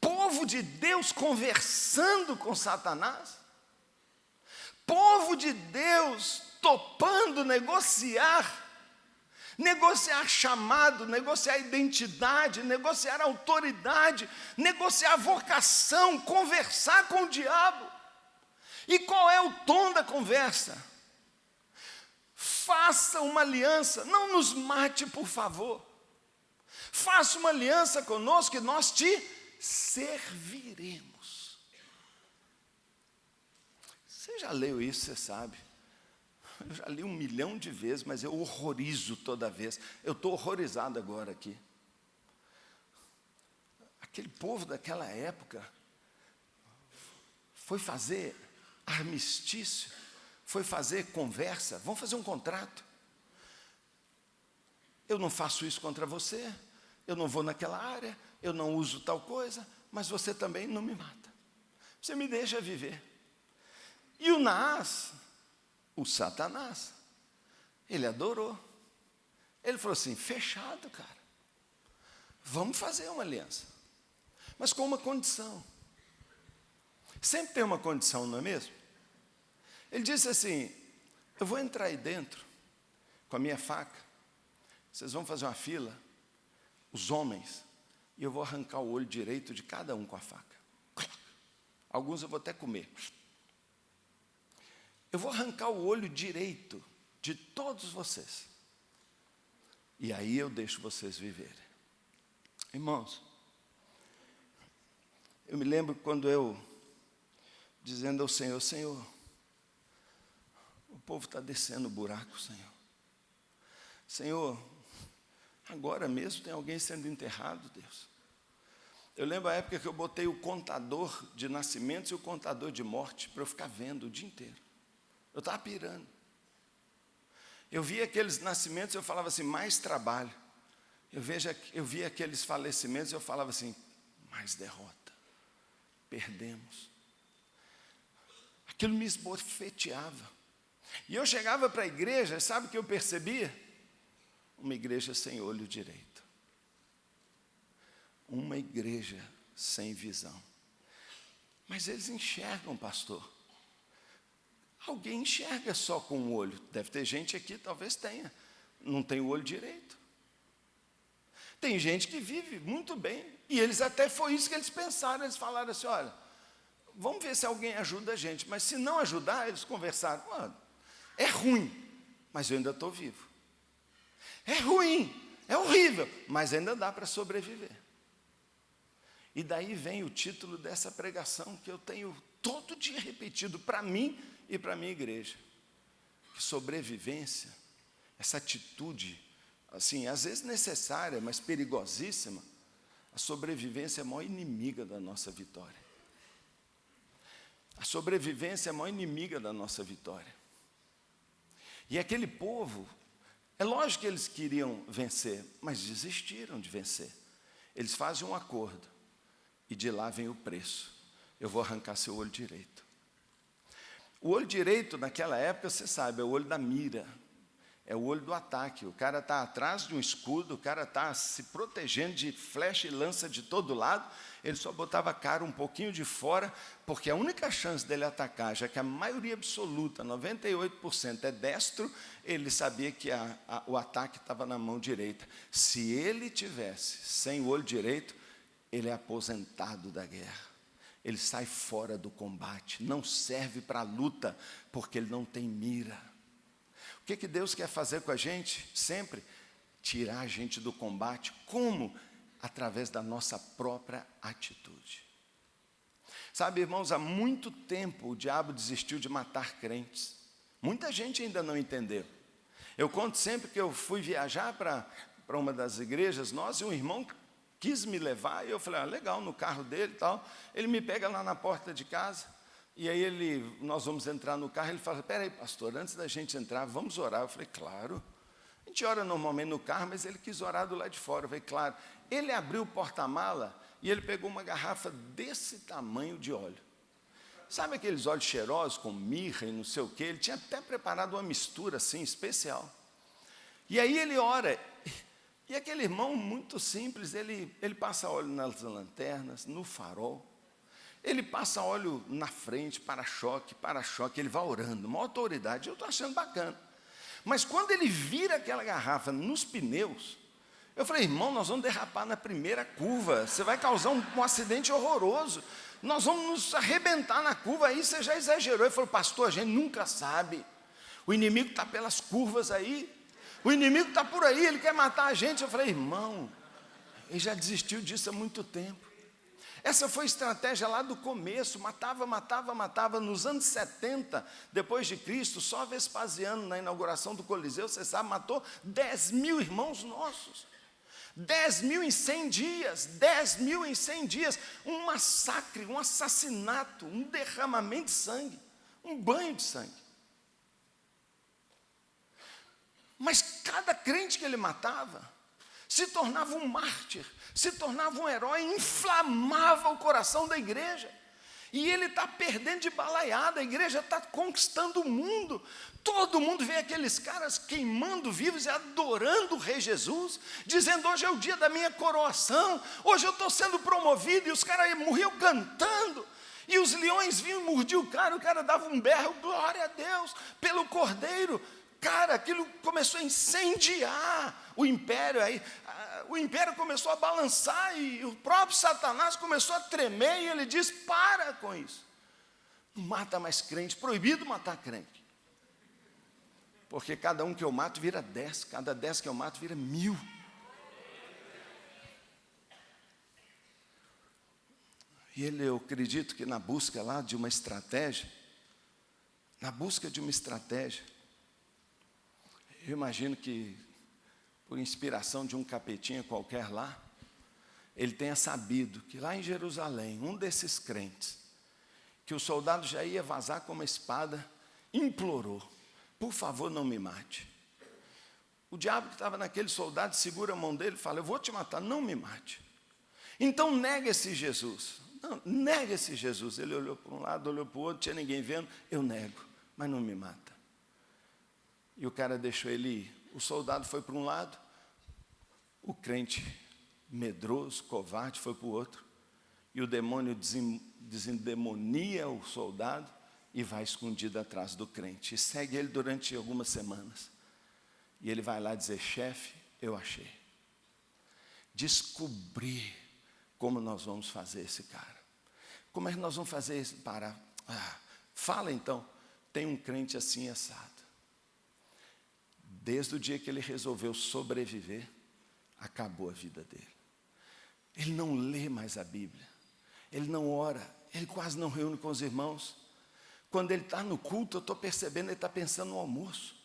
Povo de Deus conversando com Satanás, povo de Deus topando negociar negociar chamado, negociar identidade, negociar autoridade, negociar vocação, conversar com o diabo. E qual é o tom da conversa? Faça uma aliança, não nos mate, por favor. Faça uma aliança conosco e nós te serviremos. Você já leu isso, você sabe. Eu já li um milhão de vezes, mas eu horrorizo toda vez. Eu estou horrorizado agora aqui. Aquele povo daquela época foi fazer armistício, foi fazer conversa, vamos fazer um contrato. Eu não faço isso contra você, eu não vou naquela área, eu não uso tal coisa, mas você também não me mata. Você me deixa viver. E o Naás, o Satanás. Ele adorou. Ele falou assim: fechado, cara. Vamos fazer uma aliança. Mas com uma condição. Sempre tem uma condição, não é mesmo? Ele disse assim: Eu vou entrar aí dentro com a minha faca. Vocês vão fazer uma fila, os homens, e eu vou arrancar o olho direito de cada um com a faca. Alguns eu vou até comer. Eu vou arrancar o olho direito de todos vocês. E aí eu deixo vocês viverem. Irmãos, eu me lembro quando eu, dizendo ao Senhor, Senhor, o povo está descendo o buraco, Senhor. Senhor, agora mesmo tem alguém sendo enterrado, Deus. Eu lembro a época que eu botei o contador de nascimentos e o contador de morte para eu ficar vendo o dia inteiro. Eu estava pirando. Eu via aqueles nascimentos, eu falava assim, mais trabalho. Eu, vejo, eu via aqueles falecimentos, eu falava assim, mais derrota. Perdemos. Aquilo me esbofeteava. E eu chegava para a igreja, sabe o que eu percebia? Uma igreja sem olho direito. Uma igreja sem visão. Mas eles enxergam, pastor. Alguém enxerga só com o olho. Deve ter gente aqui, talvez tenha. Não tem o olho direito. Tem gente que vive muito bem. E eles até foi isso que eles pensaram. Eles falaram assim: olha, vamos ver se alguém ajuda a gente. Mas se não ajudar, eles conversaram: é ruim, mas eu ainda estou vivo. É ruim, é horrível, mas ainda dá para sobreviver. E daí vem o título dessa pregação que eu tenho todo dia repetido para mim e para a minha igreja. Que sobrevivência, essa atitude, assim, às vezes necessária, mas perigosíssima, a sobrevivência é a maior inimiga da nossa vitória. A sobrevivência é a maior inimiga da nossa vitória. E aquele povo, é lógico que eles queriam vencer, mas desistiram de vencer. Eles fazem um acordo, e de lá vem o preço. Eu vou arrancar seu olho direito. O olho direito, naquela época, você sabe, é o olho da mira. é o olho do ataque. O cara está atrás de um escudo, o cara está se protegendo de flecha e lança de todo lado. Ele só botava a cara um pouquinho de fora, porque a única chance dele atacar, já que a maioria absoluta, 98%, é destro, ele sabia que a, a, o ataque estava na mão direita. Se ele tivesse sem o olho direito, ele é aposentado da guerra. Ele sai fora do combate, não serve para a luta, porque ele não tem mira que, que Deus quer fazer com a gente? Sempre tirar a gente do combate. Como? Através da nossa própria atitude. Sabe, irmãos, há muito tempo o diabo desistiu de matar crentes. Muita gente ainda não entendeu. Eu conto sempre que eu fui viajar para uma das igrejas, nós e um irmão quis me levar, e eu falei, ah, legal, no carro dele e tal. Ele me pega lá na porta de casa, e aí ele, nós vamos entrar no carro, ele fala, peraí, pastor, antes da gente entrar, vamos orar. Eu falei, claro. A gente ora normalmente no carro, mas ele quis orar do lado de fora. Eu falei, claro. Ele abriu o porta-mala e ele pegou uma garrafa desse tamanho de óleo. Sabe aqueles óleos cheirosos com mirra e não sei o quê? Ele tinha até preparado uma mistura assim, especial. E aí ele ora. E aquele irmão muito simples, ele, ele passa óleo nas lanternas, no farol. Ele passa óleo na frente, para-choque, para-choque, ele vai orando, uma autoridade, eu estou achando bacana. Mas quando ele vira aquela garrafa nos pneus, eu falei, irmão, nós vamos derrapar na primeira curva, você vai causar um, um acidente horroroso, nós vamos nos arrebentar na curva, aí você já exagerou. Ele falou, pastor, a gente nunca sabe, o inimigo está pelas curvas aí, o inimigo está por aí, ele quer matar a gente. Eu falei, irmão, ele já desistiu disso há muito tempo. Essa foi a estratégia lá do começo, matava, matava, matava. Nos anos 70, depois de Cristo, só Vespasiano, na inauguração do Coliseu, você sabe, matou 10 mil irmãos nossos. 10 mil em 100 dias, 10 mil em 100 dias. Um massacre, um assassinato, um derramamento de sangue, um banho de sangue. Mas cada crente que ele matava, se tornava um mártir, se tornava um herói, inflamava o coração da igreja. E ele está perdendo de balaiada, a igreja está conquistando o mundo. Todo mundo vê aqueles caras queimando vivos e adorando o Rei Jesus, dizendo: hoje é o dia da minha coroação, hoje eu estou sendo promovido, e os caras morriam cantando. E os leões vinham e mordiam o cara, o cara dava um berro, glória a Deus, pelo cordeiro. Cara, aquilo começou a incendiar o império. Aí, o império começou a balançar e o próprio Satanás começou a tremer e ele diz: para com isso. Não mata mais crente, proibido matar crente. Porque cada um que eu mato vira dez, cada dez que eu mato vira mil. E ele, eu acredito que na busca lá de uma estratégia, na busca de uma estratégia, eu imagino que, por inspiração de um capetinha qualquer lá, ele tenha sabido que lá em Jerusalém, um desses crentes, que o soldado já ia vazar com uma espada, implorou: por favor, não me mate. O diabo que estava naquele soldado segura a mão dele e fala: Eu vou te matar, não me mate. Então nega esse Jesus. Não, nega esse Jesus. Ele olhou para um lado, olhou para o outro, tinha ninguém vendo. Eu nego, mas não me mata. E o cara deixou ele ir. O soldado foi para um lado, o crente medroso, covarde, foi para o outro. E o demônio desendemonia o soldado e vai escondido atrás do crente. E segue ele durante algumas semanas. E ele vai lá dizer: chefe, eu achei. Descobri como nós vamos fazer esse cara. Como é que nós vamos fazer isso? Para. Ah, fala então. Tem um crente assim assado. Desde o dia que ele resolveu sobreviver, acabou a vida dele. Ele não lê mais a Bíblia, ele não ora, ele quase não reúne com os irmãos. Quando ele está no culto, eu estou percebendo, ele está pensando no almoço.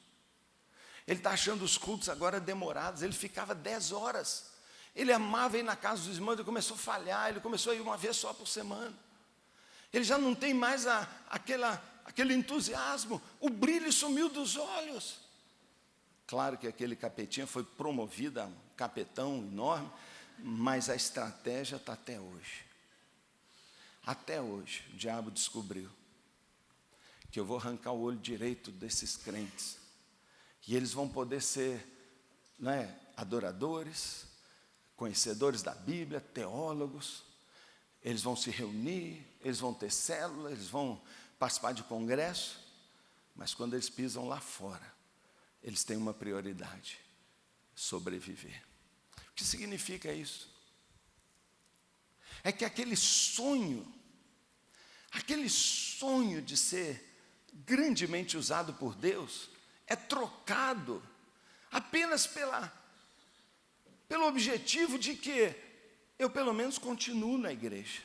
Ele está achando os cultos agora demorados, ele ficava dez horas. Ele amava ir na casa dos irmãos, ele começou a falhar, ele começou a ir uma vez só por semana. Ele já não tem mais a, aquela, aquele entusiasmo, o brilho sumiu dos olhos. Claro que aquele capetinha foi promovido a capetão enorme, mas a estratégia está até hoje. Até hoje, o diabo descobriu que eu vou arrancar o olho direito desses crentes. E eles vão poder ser né, adoradores, conhecedores da Bíblia, teólogos. Eles vão se reunir, eles vão ter célula, eles vão participar de congresso. Mas quando eles pisam lá fora, eles têm uma prioridade: sobreviver. O que significa isso? É que aquele sonho, aquele sonho de ser grandemente usado por Deus, é trocado apenas pela, pelo objetivo de que eu pelo menos continuo na igreja.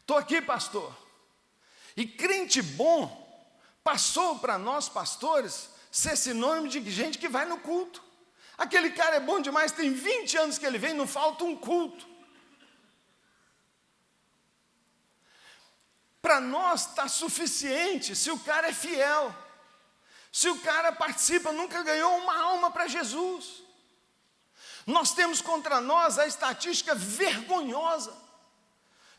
Estou aqui, pastor. E crente bom passou para nós, pastores, ser sinônimo de gente que vai no culto. Aquele cara é bom demais, tem 20 anos que ele vem, não falta um culto. Para nós está suficiente se o cara é fiel. Se o cara participa, nunca ganhou uma alma para Jesus. Nós temos contra nós a estatística vergonhosa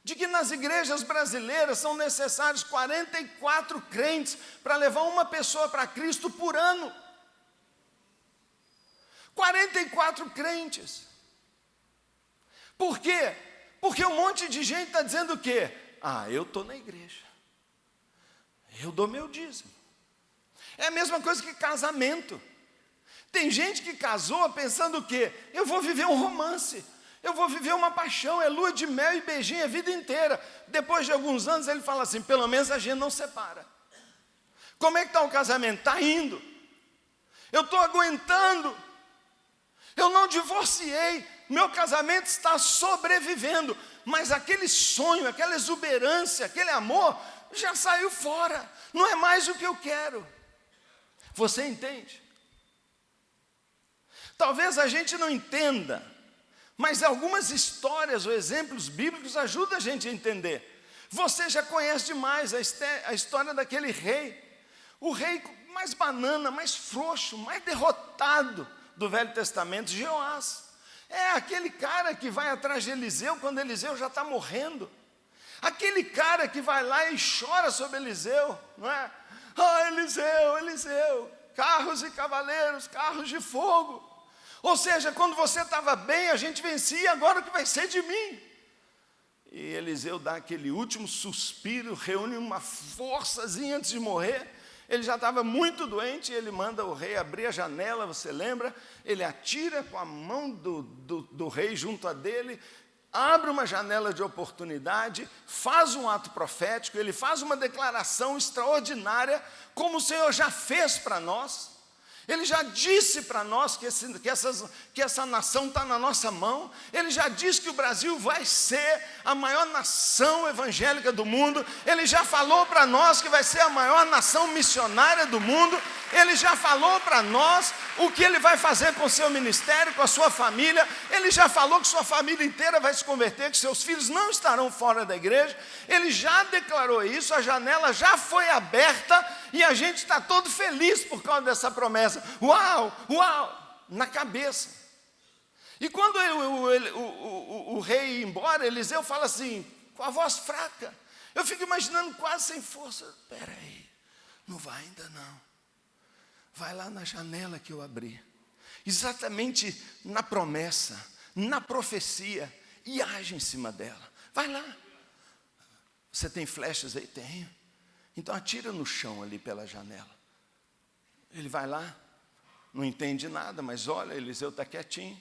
de que nas igrejas brasileiras são necessários 44 crentes para levar uma pessoa para Cristo por ano. 44 crentes. Por quê? Porque um monte de gente está dizendo o quê? Ah, eu estou na igreja. Eu dou meu dízimo. É a mesma coisa que casamento. Tem gente que casou pensando o quê? Eu vou viver um romance. Eu vou viver uma paixão, é lua de mel e beijinho a vida inteira. Depois de alguns anos ele fala assim: pelo menos a gente não separa. Como é que está o casamento? Está indo. Eu estou aguentando. Eu não divorciei. Meu casamento está sobrevivendo. Mas aquele sonho, aquela exuberância, aquele amor já saiu fora. Não é mais o que eu quero. Você entende? Talvez a gente não entenda, mas algumas histórias ou exemplos bíblicos ajudam a gente a entender. Você já conhece demais a história daquele rei, o rei mais banana, mais frouxo, mais derrotado do Velho Testamento, Jeoás. É aquele cara que vai atrás de Eliseu quando Eliseu já está morrendo. Aquele cara que vai lá e chora sobre Eliseu, não é? Ah, Eliseu, Eliseu, carros e cavaleiros, carros de fogo. Ou seja, quando você estava bem, a gente vencia, agora o que vai ser de mim? E Eliseu dá aquele último suspiro, reúne uma forçazinha antes de morrer. Ele já estava muito doente, ele manda o rei abrir a janela, você lembra? Ele atira com a mão do, do, do rei junto a dele, abre uma janela de oportunidade, faz um ato profético, ele faz uma declaração extraordinária, como o Senhor já fez para nós. Ele já disse para nós que, esse, que, essas, que essa nação está na nossa mão. Ele já disse que o Brasil vai ser a maior nação evangélica do mundo. Ele já falou para nós que vai ser a maior nação missionária do mundo. Ele já falou para nós o que ele vai fazer com o seu ministério, com a sua família. Ele já falou que sua família inteira vai se converter, que seus filhos não estarão fora da igreja. Ele já declarou isso, a janela já foi aberta e a gente está todo feliz por causa dessa promessa. Uau, uau, na cabeça. E quando o, o, o, o, rei ia embora, Eliseu fala assim, com a voz fraca. Eu fico imaginando quase sem força. Espera aí, não vai ainda não. Vai lá na janela que eu abri. Exatamente na promessa, na profecia, e age em cima dela. Vai lá. Você tem flechas aí? Tenho. Então atira no chão ali pela janela. Ele vai lá, não entende nada, mas olha, Eliseu está quietinho.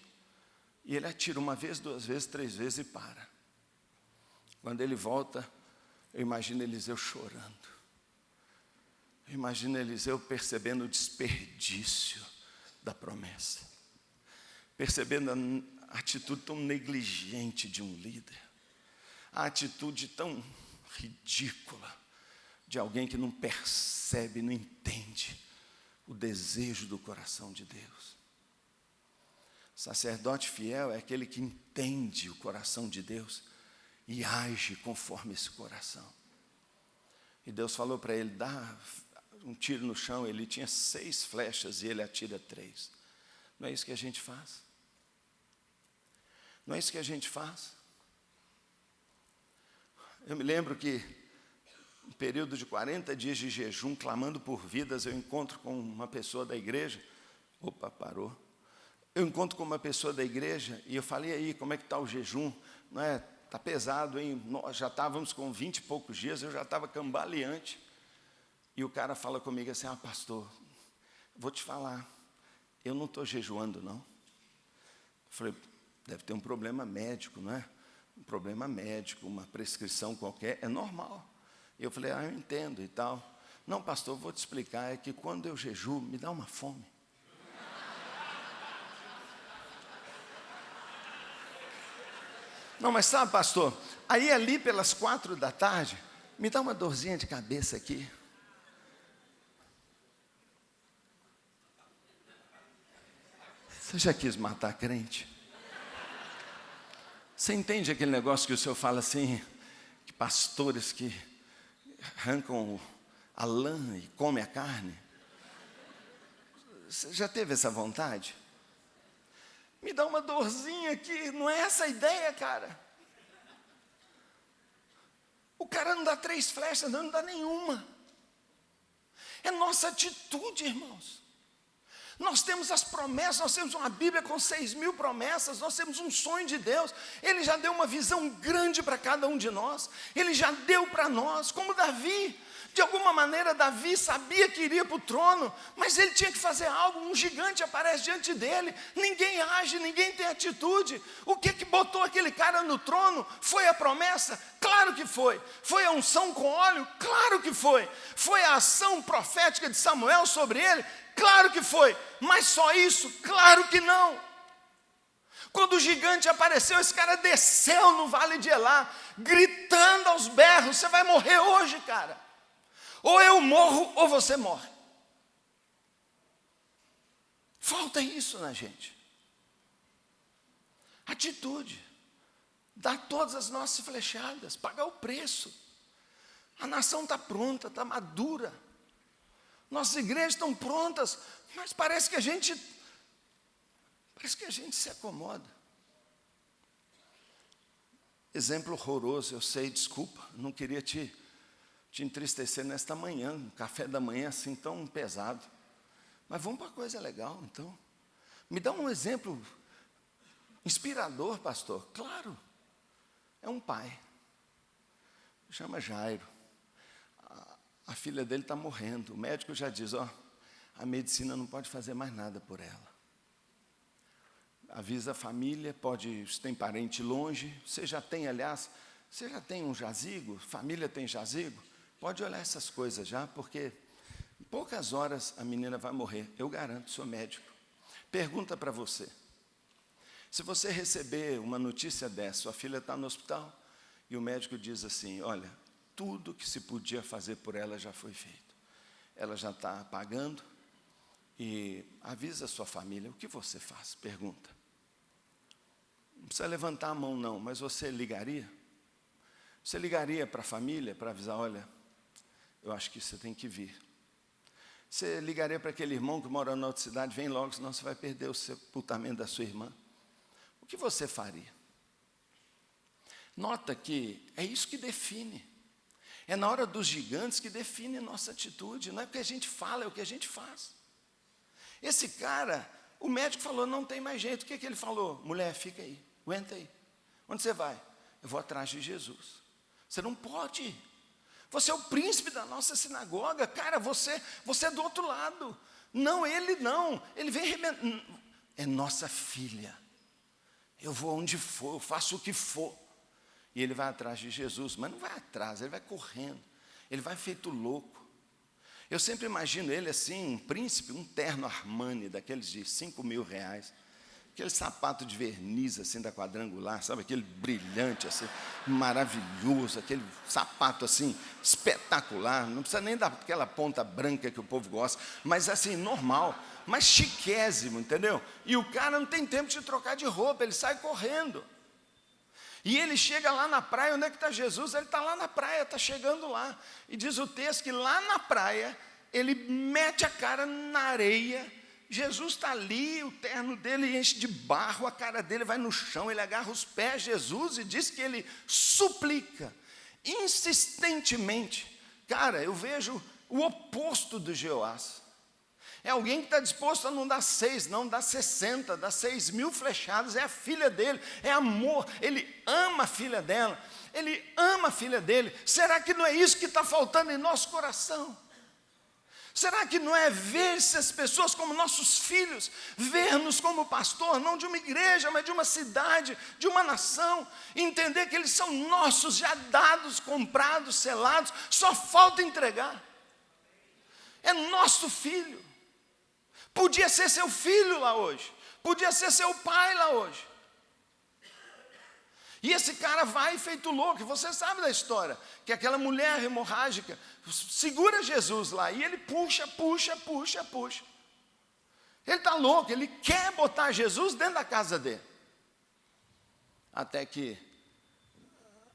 E ele atira uma vez, duas vezes, três vezes e para. Quando ele volta, eu imagino Eliseu chorando. Eu imagino Eliseu percebendo o desperdício da promessa, percebendo a atitude tão negligente de um líder, a atitude tão ridícula de alguém que não percebe, não entende o desejo do coração de Deus. Sacerdote fiel é aquele que entende o coração de Deus e age conforme esse coração. E Deus falou para ele: dá um tiro no chão, ele tinha seis flechas e ele atira três. Não é isso que a gente faz? Não é isso que a gente faz? Eu me lembro que período de 40 dias de jejum, clamando por vidas, eu encontro com uma pessoa da igreja. Opa, parou. Eu encontro com uma pessoa da igreja e eu falei aí, como é que está o jejum? Não é? Está pesado, hein? Nós já estávamos com 20 e poucos dias, eu já estava cambaleante. E o cara fala comigo assim, ah, pastor, vou te falar, eu não estou jejuando, não. Eu falei, deve ter um problema médico, não é? Um problema médico, uma prescrição qualquer, é normal. E eu falei, ah, eu entendo e tal. Não, pastor, vou te explicar, é que quando eu jejuo, me dá uma fome. Não, mas sabe, pastor, aí ali pelas quatro da tarde, me dá uma dorzinha de cabeça aqui. Você já quis matar crente? Você entende aquele negócio que o senhor fala assim, que pastores que arrancam a lã e comem a carne? Você já teve essa vontade? Me dá uma dorzinha aqui, não é essa a ideia, cara. O cara não dá três flechas, não, não dá nenhuma. É nossa atitude, irmãos. Nós temos as promessas, nós temos uma Bíblia com seis mil promessas, nós temos um sonho de Deus. Ele já deu uma visão grande para cada um de nós, ele já deu para nós, como Davi. De alguma maneira, Davi sabia que iria para o trono, mas ele tinha que fazer algo. Um gigante aparece diante dele, ninguém age, ninguém tem atitude. O que que botou aquele cara no trono? Foi a promessa? Claro que foi. Foi a unção com óleo? Claro que foi. Foi a ação profética de Samuel sobre ele? Claro que foi. Mas só isso? Claro que não. Quando o gigante apareceu, esse cara desceu no vale de Elá, gritando aos berros: Você vai morrer hoje, cara. Ou eu morro, ou você morre. Falta isso na gente. Atitude. Dar todas as nossas flechadas, pagar o preço. A nação está pronta, está madura. Nossas igrejas estão prontas, mas parece que a gente parece que a gente se acomoda. Exemplo horroroso, eu sei, desculpa, não queria te te entristecer nesta manhã, um café da manhã assim tão pesado. Mas vamos para coisa legal, então. Me dá um exemplo inspirador, pastor. Claro, é um pai. Chama Jairo. A, filha dele está morrendo. O médico já diz: ó, a medicina não pode fazer mais nada por ela. Avisa a família, pode, se tem parente longe, você já tem, aliás, você já tem um jazigo, família tem jazigo, Pode olhar essas coisas já, porque em poucas horas a menina vai morrer. Eu garanto, sou médico. Pergunta para você. Se você receber uma notícia dessa, sua filha está no hospital, e o médico diz assim: olha, tudo que se podia fazer por ela já foi feito. Ela já está pagando, e avisa a sua família, o que você faz? Pergunta. Não precisa levantar a mão, não, mas você ligaria? Você ligaria para a família para avisar, olha, eu acho que você tem que vir. Você ligaria para aquele irmão que mora na outra cidade, vem logo, senão você vai perder o sepultamento da sua irmã. O que você faria? Nota que é isso que define. É na hora dos gigantes que define nossa atitude. Não é o que a gente fala, é o que a gente faz. Esse cara, o médico falou, não tem mais jeito. O que, que ele falou? Mulher, fica aí, aguenta aí. Onde você vai? Eu vou atrás de Jesus. Você não pode. Você é o príncipe da nossa sinagoga, cara, você, você é do outro lado. Não, ele não, ele vem é nossa filha. Eu vou onde for, eu faço o que for. E ele vai atrás de Jesus, mas não vai atrás, ele vai correndo, ele vai feito louco. Eu sempre imagino ele assim, um príncipe, um terno Armani, daqueles de cinco mil reais aquele sapato de verniz assim da quadrangular, sabe aquele brilhante assim, maravilhoso, aquele sapato assim espetacular, não precisa nem daquela ponta branca que o povo gosta, mas assim normal, mas chiquésimo, entendeu? E o cara não tem tempo de trocar de roupa, ele sai correndo. E ele chega lá na praia, onde é que está Jesus? Ele está lá na praia, está chegando lá. E diz o texto que lá na praia, ele mete a cara na areia Jesus está ali, o terno dele enche de barro, a cara dele vai no chão, ele agarra os pés de Jesus e diz que ele suplica insistentemente Cara, eu vejo o oposto do Jeoás. É alguém que está disposto a não dar seis, não dar sessenta, dar seis mil flechadas. É a filha dele, é amor. Ele ama a filha dela, ele ama a filha dele. Será que não é isso que está faltando em nosso coração? Será que não é ver essas pessoas como nossos filhos, ver-nos como pastor, não de uma igreja, mas de uma cidade, de uma nação, entender que eles são nossos, já dados, comprados, selados, só falta entregar. É nosso filho. Podia ser seu filho lá hoje, podia ser seu pai lá hoje. E esse cara vai feito louco, você sabe da história, que aquela mulher hemorrágica segura Jesus lá e ele puxa, puxa, puxa, puxa. Ele está louco, ele quer botar Jesus dentro da casa dele. Até que,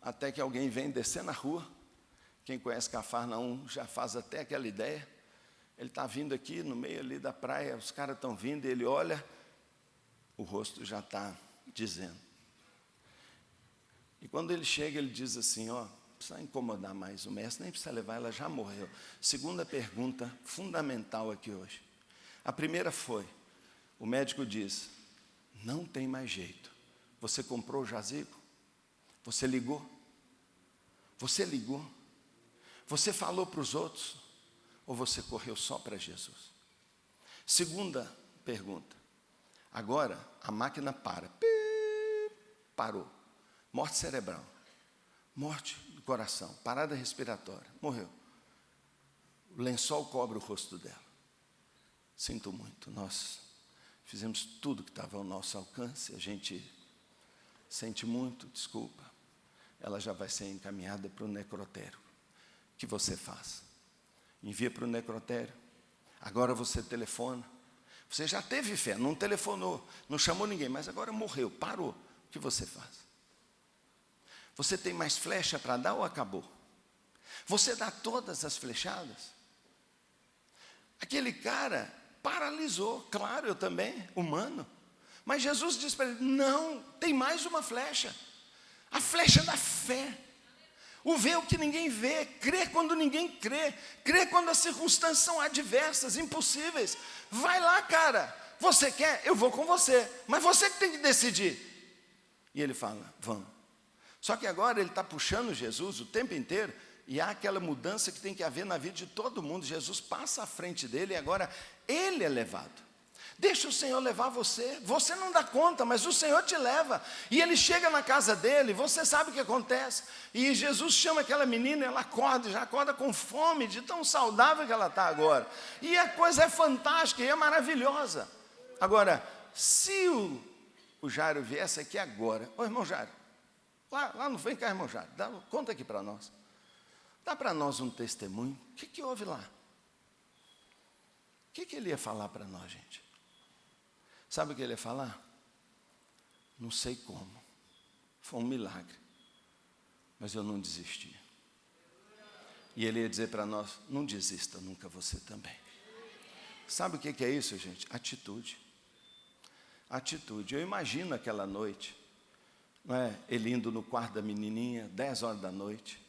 até que alguém vem descer na rua, quem conhece Cafarnaum já faz até aquela ideia. Ele está vindo aqui no meio ali da praia, os caras estão vindo, ele olha, o rosto já está dizendo. E quando ele chega, ele diz assim: Ó, precisa incomodar mais o mestre, nem precisa levar, ela já morreu. Segunda pergunta fundamental aqui hoje. A primeira foi: o médico diz, não tem mais jeito. Você comprou o jazigo? Você ligou? Você ligou? Você falou para os outros? Ou você correu só para Jesus? Segunda pergunta. Agora a máquina para. Parou. Morte cerebral. Morte do coração. Parada respiratória. Morreu. O lençol cobre o rosto dela. Sinto muito. Nós fizemos tudo que estava ao nosso alcance. A gente sente muito, desculpa. Ela já vai ser encaminhada para o necrotério. O que você faz? Envia para o necrotério. Agora você telefona. Você já teve fé, não telefonou, não chamou ninguém, mas agora morreu, parou. O que você faz? Você tem mais flecha para dar ou acabou? Você dá todas as flechadas? Aquele cara paralisou, claro, eu também, humano. Mas Jesus disse para ele: não, tem mais uma flecha. A flecha da fé. O ver o que ninguém vê, crer quando ninguém crê, crer quando as circunstâncias são adversas, impossíveis. Vai lá, cara. Você quer? Eu vou com você. Mas você que tem que decidir. E ele fala: vamos. Só que agora ele está puxando Jesus o tempo inteiro, e há aquela mudança que tem que haver na vida de todo mundo. Jesus passa à frente dele e agora ele é levado. Deixa o Senhor levar você. Você não dá conta, mas o Senhor te leva. E ele chega na casa dele, você sabe o que acontece. E Jesus chama aquela menina, ela acorda, já acorda com fome, de tão saudável que ela está agora. E a coisa é fantástica e é maravilhosa. Agora, se o, o Jairo viesse aqui agora, ô irmão Jairo, lá, lá não vem cá, irmão Jairo, dá, conta aqui para nós. Dá para nós um testemunho. O que, que houve lá? O que, que ele ia falar para nós, gente? Sabe o que ele ia falar? Não sei como. Foi um milagre. Mas eu não desisti. E ele ia dizer para nós: não desista nunca você também. Sabe o que é isso, gente? Atitude. Atitude. Eu imagino aquela noite, não é? Ele indo no quarto da menininha, 10 horas da noite.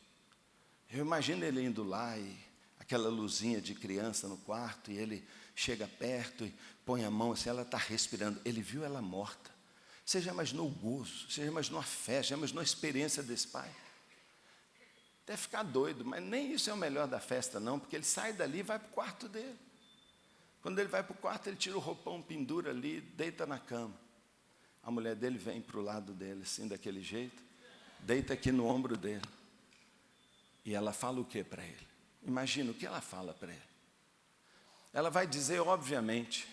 Eu imagino ele indo lá e aquela luzinha de criança no quarto e ele chega perto e põe a mão assim, ela está respirando. Ele viu ela morta. Você já imaginou o gozo, você já imaginou a fé, já imaginou a experiência desse pai? Deve ficar doido, mas nem isso é o melhor da festa, não, porque ele sai dali e vai para o quarto dele. Quando ele vai para o quarto, ele tira o roupão, pendura ali, deita na cama. A mulher dele vem para o lado dele, assim, daquele jeito, deita aqui no ombro dele. E ela fala o que para ele? Imagina o que ela fala para ele. Ela vai dizer, obviamente,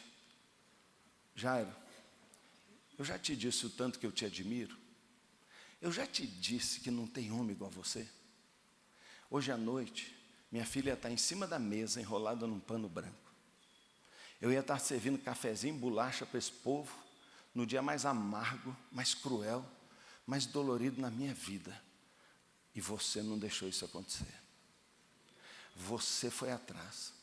Jairo, eu já te disse o tanto que eu te admiro. Eu já te disse que não tem homem igual a você. Hoje à noite, minha filha está em cima da mesa, enrolada num pano branco. Eu ia estar servindo cafezinho, bolacha para esse povo, no dia mais amargo, mais cruel, mais dolorido na minha vida. E você não deixou isso acontecer. Você foi atrás.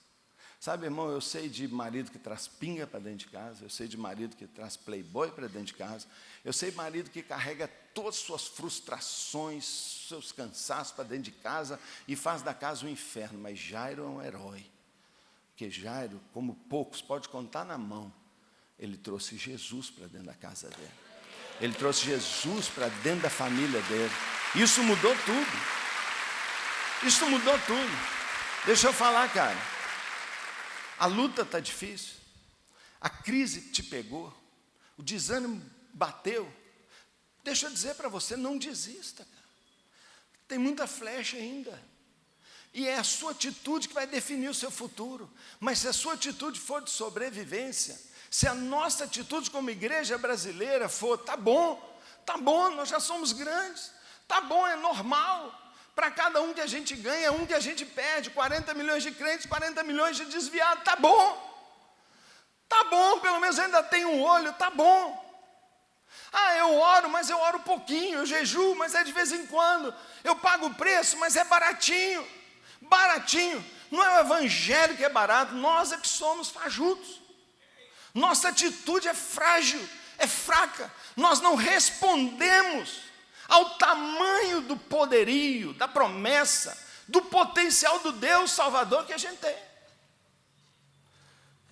Sabe, irmão, eu sei de marido que traz pinga para dentro de casa, eu sei de marido que traz playboy para dentro de casa, eu sei de marido que carrega todas as suas frustrações, seus cansaços para dentro de casa e faz da casa um inferno, mas Jairo é um herói. Porque Jairo, como poucos, pode contar na mão, ele trouxe Jesus para dentro da casa dele. Ele trouxe Jesus para dentro da família dele. Isso mudou tudo. Isso mudou tudo. Deixa eu falar, cara. A luta está difícil. A crise te pegou. O desânimo bateu. Deixa eu dizer para você, não desista, cara. Tem muita flecha ainda. E é a sua atitude que vai definir o seu futuro. Mas se a sua atitude for de sobrevivência, se a nossa atitude como igreja brasileira for, tá bom, tá bom, nós já somos grandes, tá bom, é normal. Para cada um que a gente ganha, um que a gente perde, 40 milhões de crentes, 40 milhões de desviados, tá bom. Tá bom, pelo menos ainda tem um olho, tá bom. Ah, eu oro, mas eu oro pouquinho, eu jejuo, mas é de vez em quando. Eu pago o preço, mas é baratinho. Baratinho. Não é o evangelho que é barato, nós é que somos fajutos. Nossa atitude é frágil, é fraca. Nós não respondemos ao tamanho do poderio, da promessa, do potencial do Deus Salvador que a gente tem.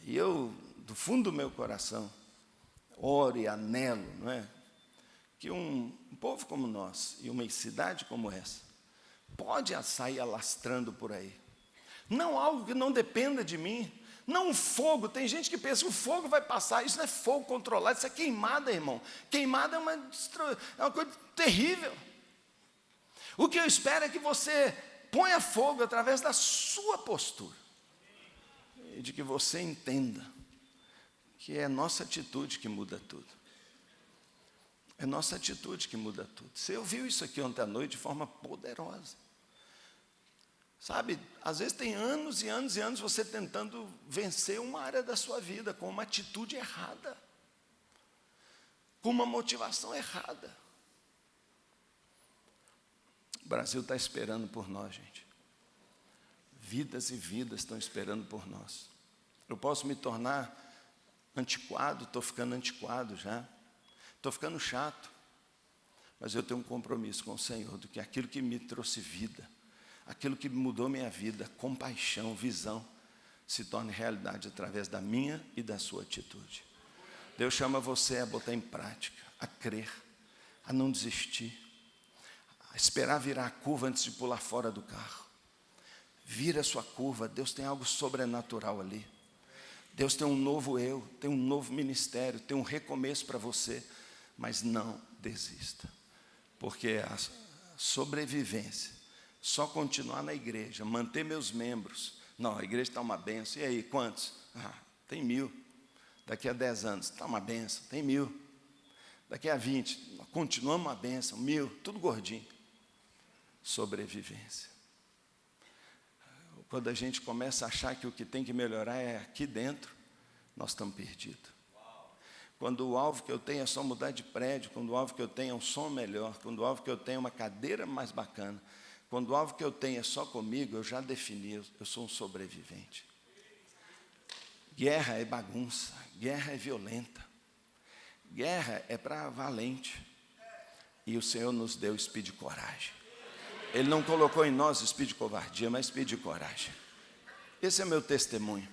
E eu, do fundo do meu coração, oro e anelo, não é? Que um, um povo como nós e uma cidade como essa pode sair alastrando por aí. Não algo que não dependa de mim, não um fogo, tem gente que pensa o fogo vai passar, isso não é fogo controlado, isso é queimada, irmão. Queimada é uma, é uma coisa terrível. O que eu espero é que você ponha fogo através da sua postura. E de que você entenda que é nossa atitude que muda tudo. É nossa atitude que muda tudo. Você ouviu isso aqui ontem à noite de forma poderosa. Sabe, às vezes tem anos e anos e anos você tentando vencer uma área da sua vida com uma atitude errada, com uma motivação errada. O Brasil está esperando por nós, gente. Vidas e vidas estão esperando por nós. Eu posso me tornar antiquado, estou ficando antiquado já, estou ficando chato, mas eu tenho um compromisso com o Senhor, do que aquilo que me trouxe vida, aquilo que mudou minha vida, compaixão, visão, se torne realidade através da minha e da sua atitude. Deus chama você a botar em prática, a crer, a não desistir, a esperar virar a curva antes de pular fora do carro. Vira a sua curva, Deus tem algo sobrenatural ali. Deus tem um novo eu, tem um novo ministério, tem um recomeço para você, mas não desista, porque a sobrevivência só continuar na igreja, manter meus membros. Não, a igreja está uma benção. E aí, quantos? Ah, tem mil. Daqui a dez anos, está uma benção, tem mil. Daqui a vinte, continuamos uma benção, mil, tudo gordinho. Sobrevivência. Quando a gente começa a achar que o que tem que melhorar é aqui dentro, nós estamos perdidos. Quando o alvo que eu tenho é só mudar de prédio, quando o alvo que eu tenho é um som melhor, quando o alvo que eu tenho é uma cadeira mais bacana, quando o alvo que eu tenho é só comigo, eu já defini, eu sou um sobrevivente. Guerra é bagunça, guerra é violenta, guerra é para valente. E o Senhor nos deu espírito de coragem. Ele não colocou em nós espírito de covardia, mas espírito de coragem. Esse é meu testemunho.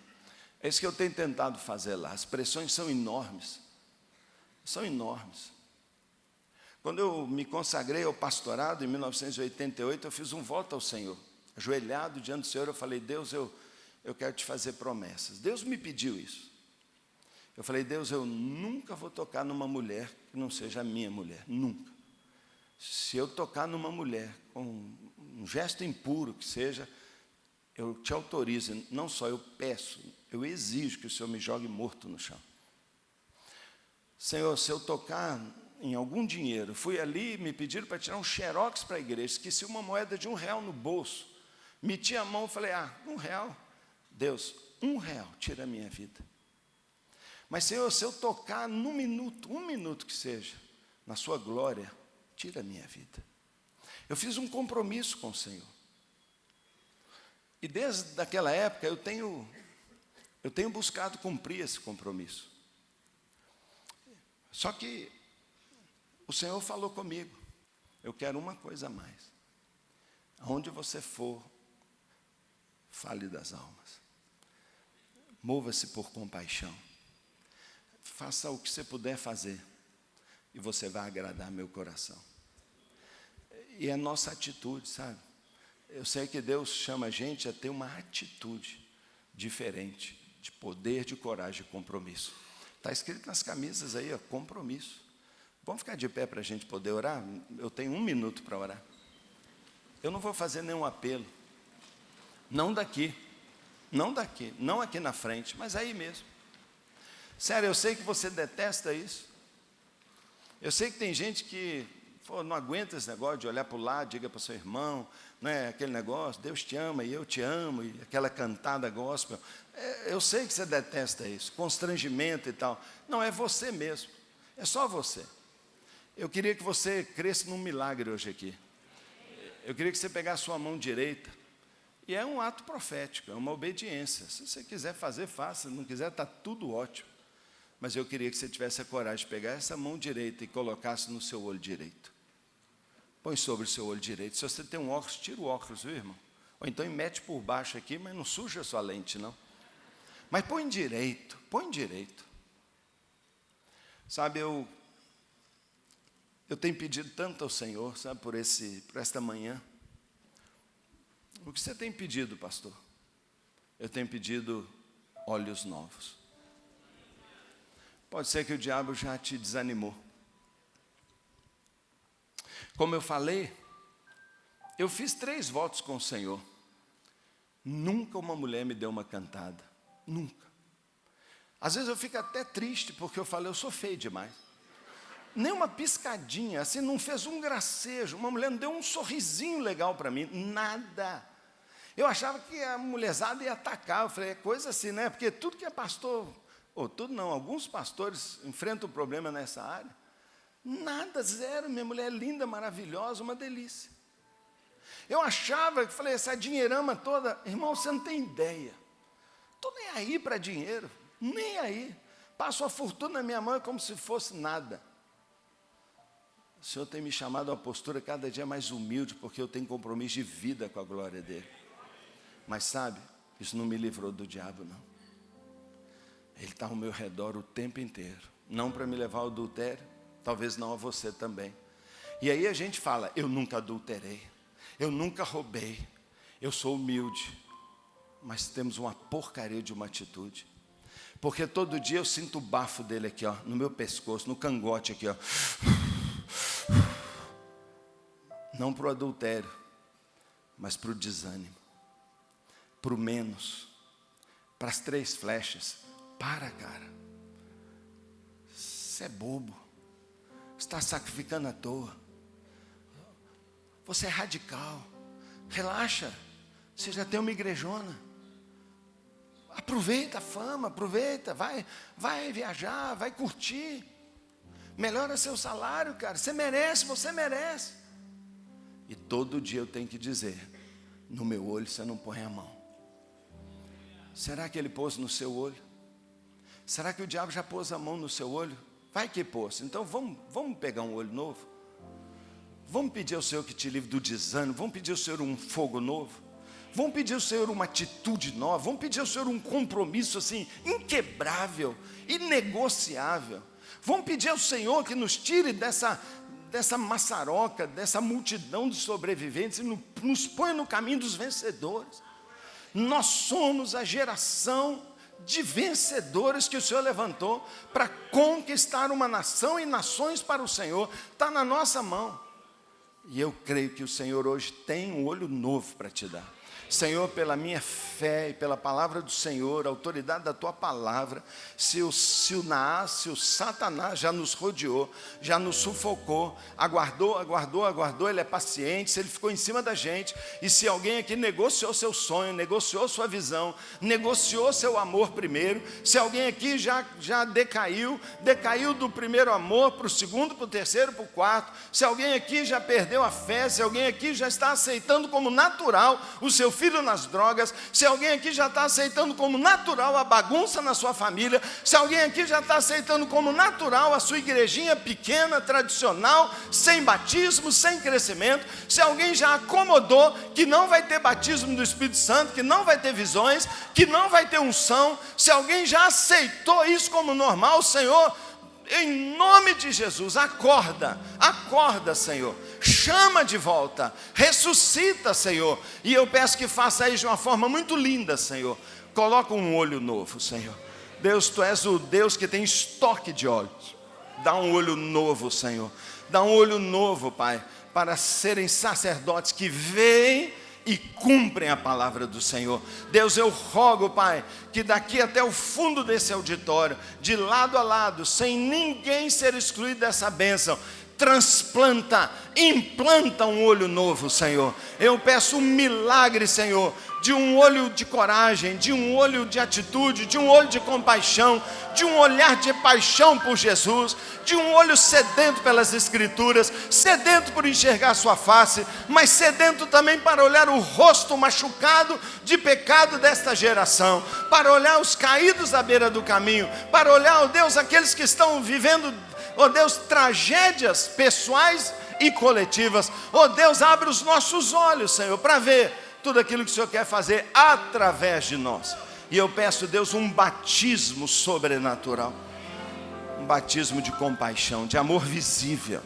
É isso que eu tenho tentado fazer lá. As pressões são enormes. São enormes. Quando eu me consagrei ao pastorado em 1988, eu fiz um voto ao Senhor. Ajoelhado diante do Senhor, eu falei: Deus, eu, eu quero te fazer promessas. Deus me pediu isso. Eu falei: Deus, eu nunca vou tocar numa mulher que não seja minha mulher. Nunca. Se eu tocar numa mulher com um gesto impuro que seja, eu te autorizo, não só eu peço, eu exijo que o Senhor me jogue morto no chão. Senhor, se eu tocar em algum dinheiro, fui ali, me pediram para tirar um xerox para a igreja, esqueci uma moeda de um real no bolso, meti a mão e falei, ah, um real, Deus, um real, tira a minha vida. Mas Senhor, se eu tocar num minuto, um minuto que seja, na sua glória, tira a minha vida. Eu fiz um compromisso com o Senhor. E desde aquela época eu tenho Eu tenho buscado cumprir esse compromisso. Só que o Senhor falou comigo, eu quero uma coisa a mais. Aonde você for, fale das almas. Mova-se por compaixão. Faça o que você puder fazer e você vai agradar meu coração. E é nossa atitude, sabe? Eu sei que Deus chama a gente a ter uma atitude diferente, de poder, de coragem, de compromisso. Está escrito nas camisas aí, ó, compromisso. Vamos ficar de pé para a gente poder orar? Eu tenho um minuto para orar. Eu não vou fazer nenhum apelo. Não daqui. Não daqui. Não aqui na frente, mas aí mesmo. Sério, eu sei que você detesta isso. Eu sei que tem gente que pô, não aguenta esse negócio de olhar para o lado, diga para o seu irmão, né, aquele negócio, Deus te ama e eu te amo, e aquela cantada gospel. É, eu sei que você detesta isso, constrangimento e tal. Não, é você mesmo. É só você. Eu queria que você cresça num milagre hoje aqui. Eu queria que você pegasse sua mão direita. E é um ato profético, é uma obediência. Se você quiser fazer, faça. Se não quiser, está tudo ótimo. Mas eu queria que você tivesse a coragem de pegar essa mão direita e colocasse no seu olho direito. Põe sobre o seu olho direito. Se você tem um óculos, tira o óculos, viu, irmão? Ou então mete por baixo aqui, mas não suja a sua lente, não. Mas põe direito, põe direito. Sabe, eu, eu tenho pedido tanto ao Senhor, sabe, por, esse, por esta manhã. O que você tem pedido, pastor? Eu tenho pedido olhos novos. Pode ser que o diabo já te desanimou. Como eu falei, eu fiz três votos com o Senhor. Nunca uma mulher me deu uma cantada. Nunca. Às vezes eu fico até triste porque eu falei, eu sou feio demais. Nem uma piscadinha, assim, não fez um gracejo. Uma mulher não deu um sorrisinho legal para mim. Nada. Eu achava que a mulherzada ia atacar. Eu falei, é coisa assim, né? Porque tudo que é pastor ou tudo não, alguns pastores enfrentam problema nessa área. Nada, zero. Minha mulher é linda, maravilhosa, uma delícia. Eu achava, que falei, essa dinheirama toda, irmão, você não tem ideia. Estou nem aí para dinheiro, nem aí. Passo a fortuna na minha mão como se fosse nada. O Senhor tem me chamado a uma postura cada dia mais humilde, porque eu tenho compromisso de vida com a glória dEle. Mas sabe, isso não me livrou do diabo, não. Ele está ao meu redor o tempo inteiro. Não para me levar ao adultério, talvez não a você também. E aí a gente fala: eu nunca adulterei, eu nunca roubei, eu sou humilde. Mas temos uma porcaria de uma atitude. Porque todo dia eu sinto o bafo dele aqui, ó, no meu pescoço, no cangote aqui, ó. Não para o adultério, mas para o desânimo, para o menos, para as três flechas, para, cara. Você é bobo. Está sacrificando à toa. Você é radical. Relaxa. Você já tem uma igrejona. Aproveita a fama, aproveita, vai, vai viajar, vai curtir. Melhora seu salário, cara. Você merece, você merece. E todo dia eu tenho que dizer: no meu olho você não põe a mão. Será que ele pôs no seu olho? Será que o diabo já pôs a mão no seu olho? Vai que pôs. Então vamos, vamos pegar um olho novo. Vamos pedir ao Senhor que te livre do desânimo. Vamos pedir ao Senhor um fogo novo. Vamos pedir ao Senhor uma atitude nova. Vamos pedir ao Senhor um compromisso assim, inquebrável, inegociável. Vamos pedir ao Senhor que nos tire dessa, dessa maçaroca, dessa multidão de sobreviventes e nos põe no caminho dos vencedores. Nós somos a geração de vencedores que o Senhor levantou para conquistar uma nação e nações para o Senhor, está na nossa mão. E eu creio que o Senhor hoje tem um olho novo para te dar. Senhor, pela minha fé e pela palavra do Senhor, a autoridade da tua palavra, se o, se o Naás, se o Satanás já nos rodeou, já nos sufocou, aguardou, aguardou, aguardou, ele é paciente, se ele ficou em cima da gente, e se alguém aqui negociou seu sonho, negociou sua visão, negociou seu amor primeiro, se alguém aqui já, já decaiu, decaiu do primeiro amor para o segundo, para o terceiro, para o quarto, se alguém aqui já perdeu a fé, se alguém aqui já está aceitando como natural o seu filho nas drogas, se alguém aqui já está aceitando como natural a bagunça na sua família, se alguém aqui já está aceitando como natural a sua igrejinha pequena, tradicional, sem batismo, sem crescimento, se alguém já acomodou que não vai ter batismo do Espírito Santo, que não vai ter visões, que não vai ter unção, se alguém já aceitou isso como normal, Senhor, em nome de Jesus, acorda, acorda, Senhor. Chama de volta, ressuscita, Senhor. E eu peço que faça isso de uma forma muito linda, Senhor. Coloca um olho novo, Senhor. Deus, tu és o Deus que tem estoque de olhos. Dá um olho novo, Senhor. Dá um olho novo, Pai, para serem sacerdotes que veem e cumprem a palavra do Senhor. Deus, eu rogo, Pai, que daqui até o fundo desse auditório, de lado a lado, sem ninguém ser excluído dessa bênção, transplanta, implanta um olho novo, Senhor. Eu peço um milagre, Senhor, de um olho de coragem, de um olho de atitude, de um olho de compaixão, de um olhar de paixão por Jesus, de um olho sedento pelas Escrituras, sedento por enxergar Sua face, mas sedento também para olhar o rosto machucado de pecado desta geração, para olhar os caídos à beira do caminho, para olhar, ó oh Deus, aqueles que estão vivendo, oh Deus, tragédias pessoais e coletivas. Oh Deus, abre os nossos olhos, Senhor, para ver tudo aquilo que o Senhor quer fazer através de nós. E eu peço, Deus, um batismo sobrenatural, um batismo de compaixão, de amor visível,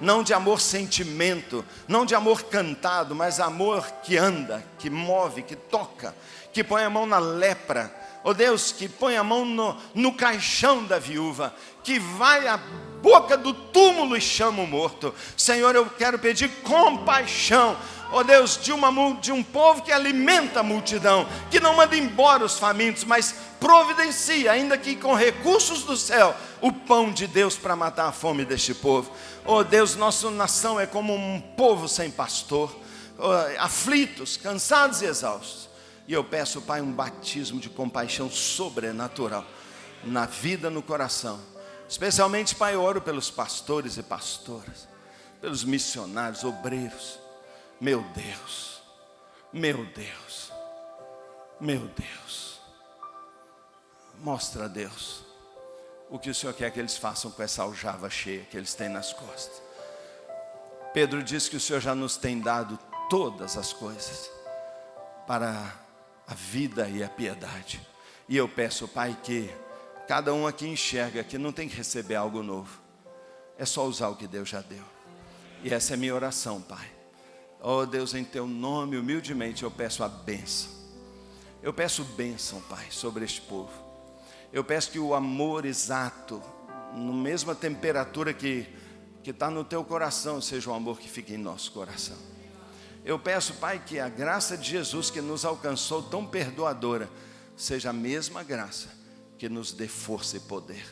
não de amor sentimento, não de amor cantado, mas amor que anda, que move, que toca, que põe a mão na lepra. Oh Deus, que põe a mão no, no caixão da viúva, que vai à boca do túmulo e chama o morto. Senhor, eu quero pedir compaixão ó Deus, de, uma, de um povo que alimenta a multidão, que não manda embora os famintos, mas providencia, ainda que com recursos do céu, o pão de Deus para matar a fome deste povo. Ó Deus, nossa nação é como um povo sem pastor, aflitos, cansados e exaustos. E eu peço, Pai, um batismo de compaixão sobrenatural na vida, no coração. Especialmente, Pai, eu oro pelos pastores e pastoras, pelos missionários, obreiros, meu Deus, meu Deus, meu Deus. Mostra a Deus o que o Senhor quer que eles façam com essa aljava cheia que eles têm nas costas. Pedro diz que o Senhor já nos tem dado todas as coisas para a vida e a piedade. E eu peço, Pai, que cada um aqui enxerga que não tem que receber algo novo. É só usar o que Deus já deu. E essa é minha oração, Pai Oh Deus, em teu nome, humildemente eu peço a bênção. Eu peço bênção, Pai, sobre este povo. Eu peço que o amor exato, na mesma temperatura que que está no teu coração, seja o amor que fique em nosso coração. Eu peço, Pai, que a graça de Jesus que nos alcançou tão perdoadora, seja a mesma graça que nos dê força e poder.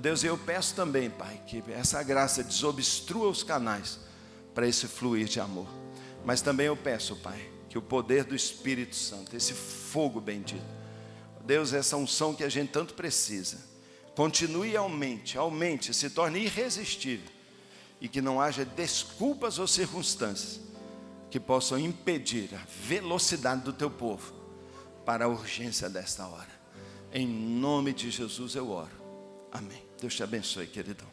Deus, eu peço também, Pai, que essa graça desobstrua os canais para esse fluir de amor. Mas também eu peço, Pai, que o poder do Espírito Santo, esse fogo bendito, Deus, essa unção que a gente tanto precisa, continue e aumente, aumente, se torne irresistível e que não haja desculpas ou circunstâncias que possam impedir a velocidade do teu povo para a urgência desta hora. Em nome de Jesus eu oro. Amém. Deus te abençoe, queridão.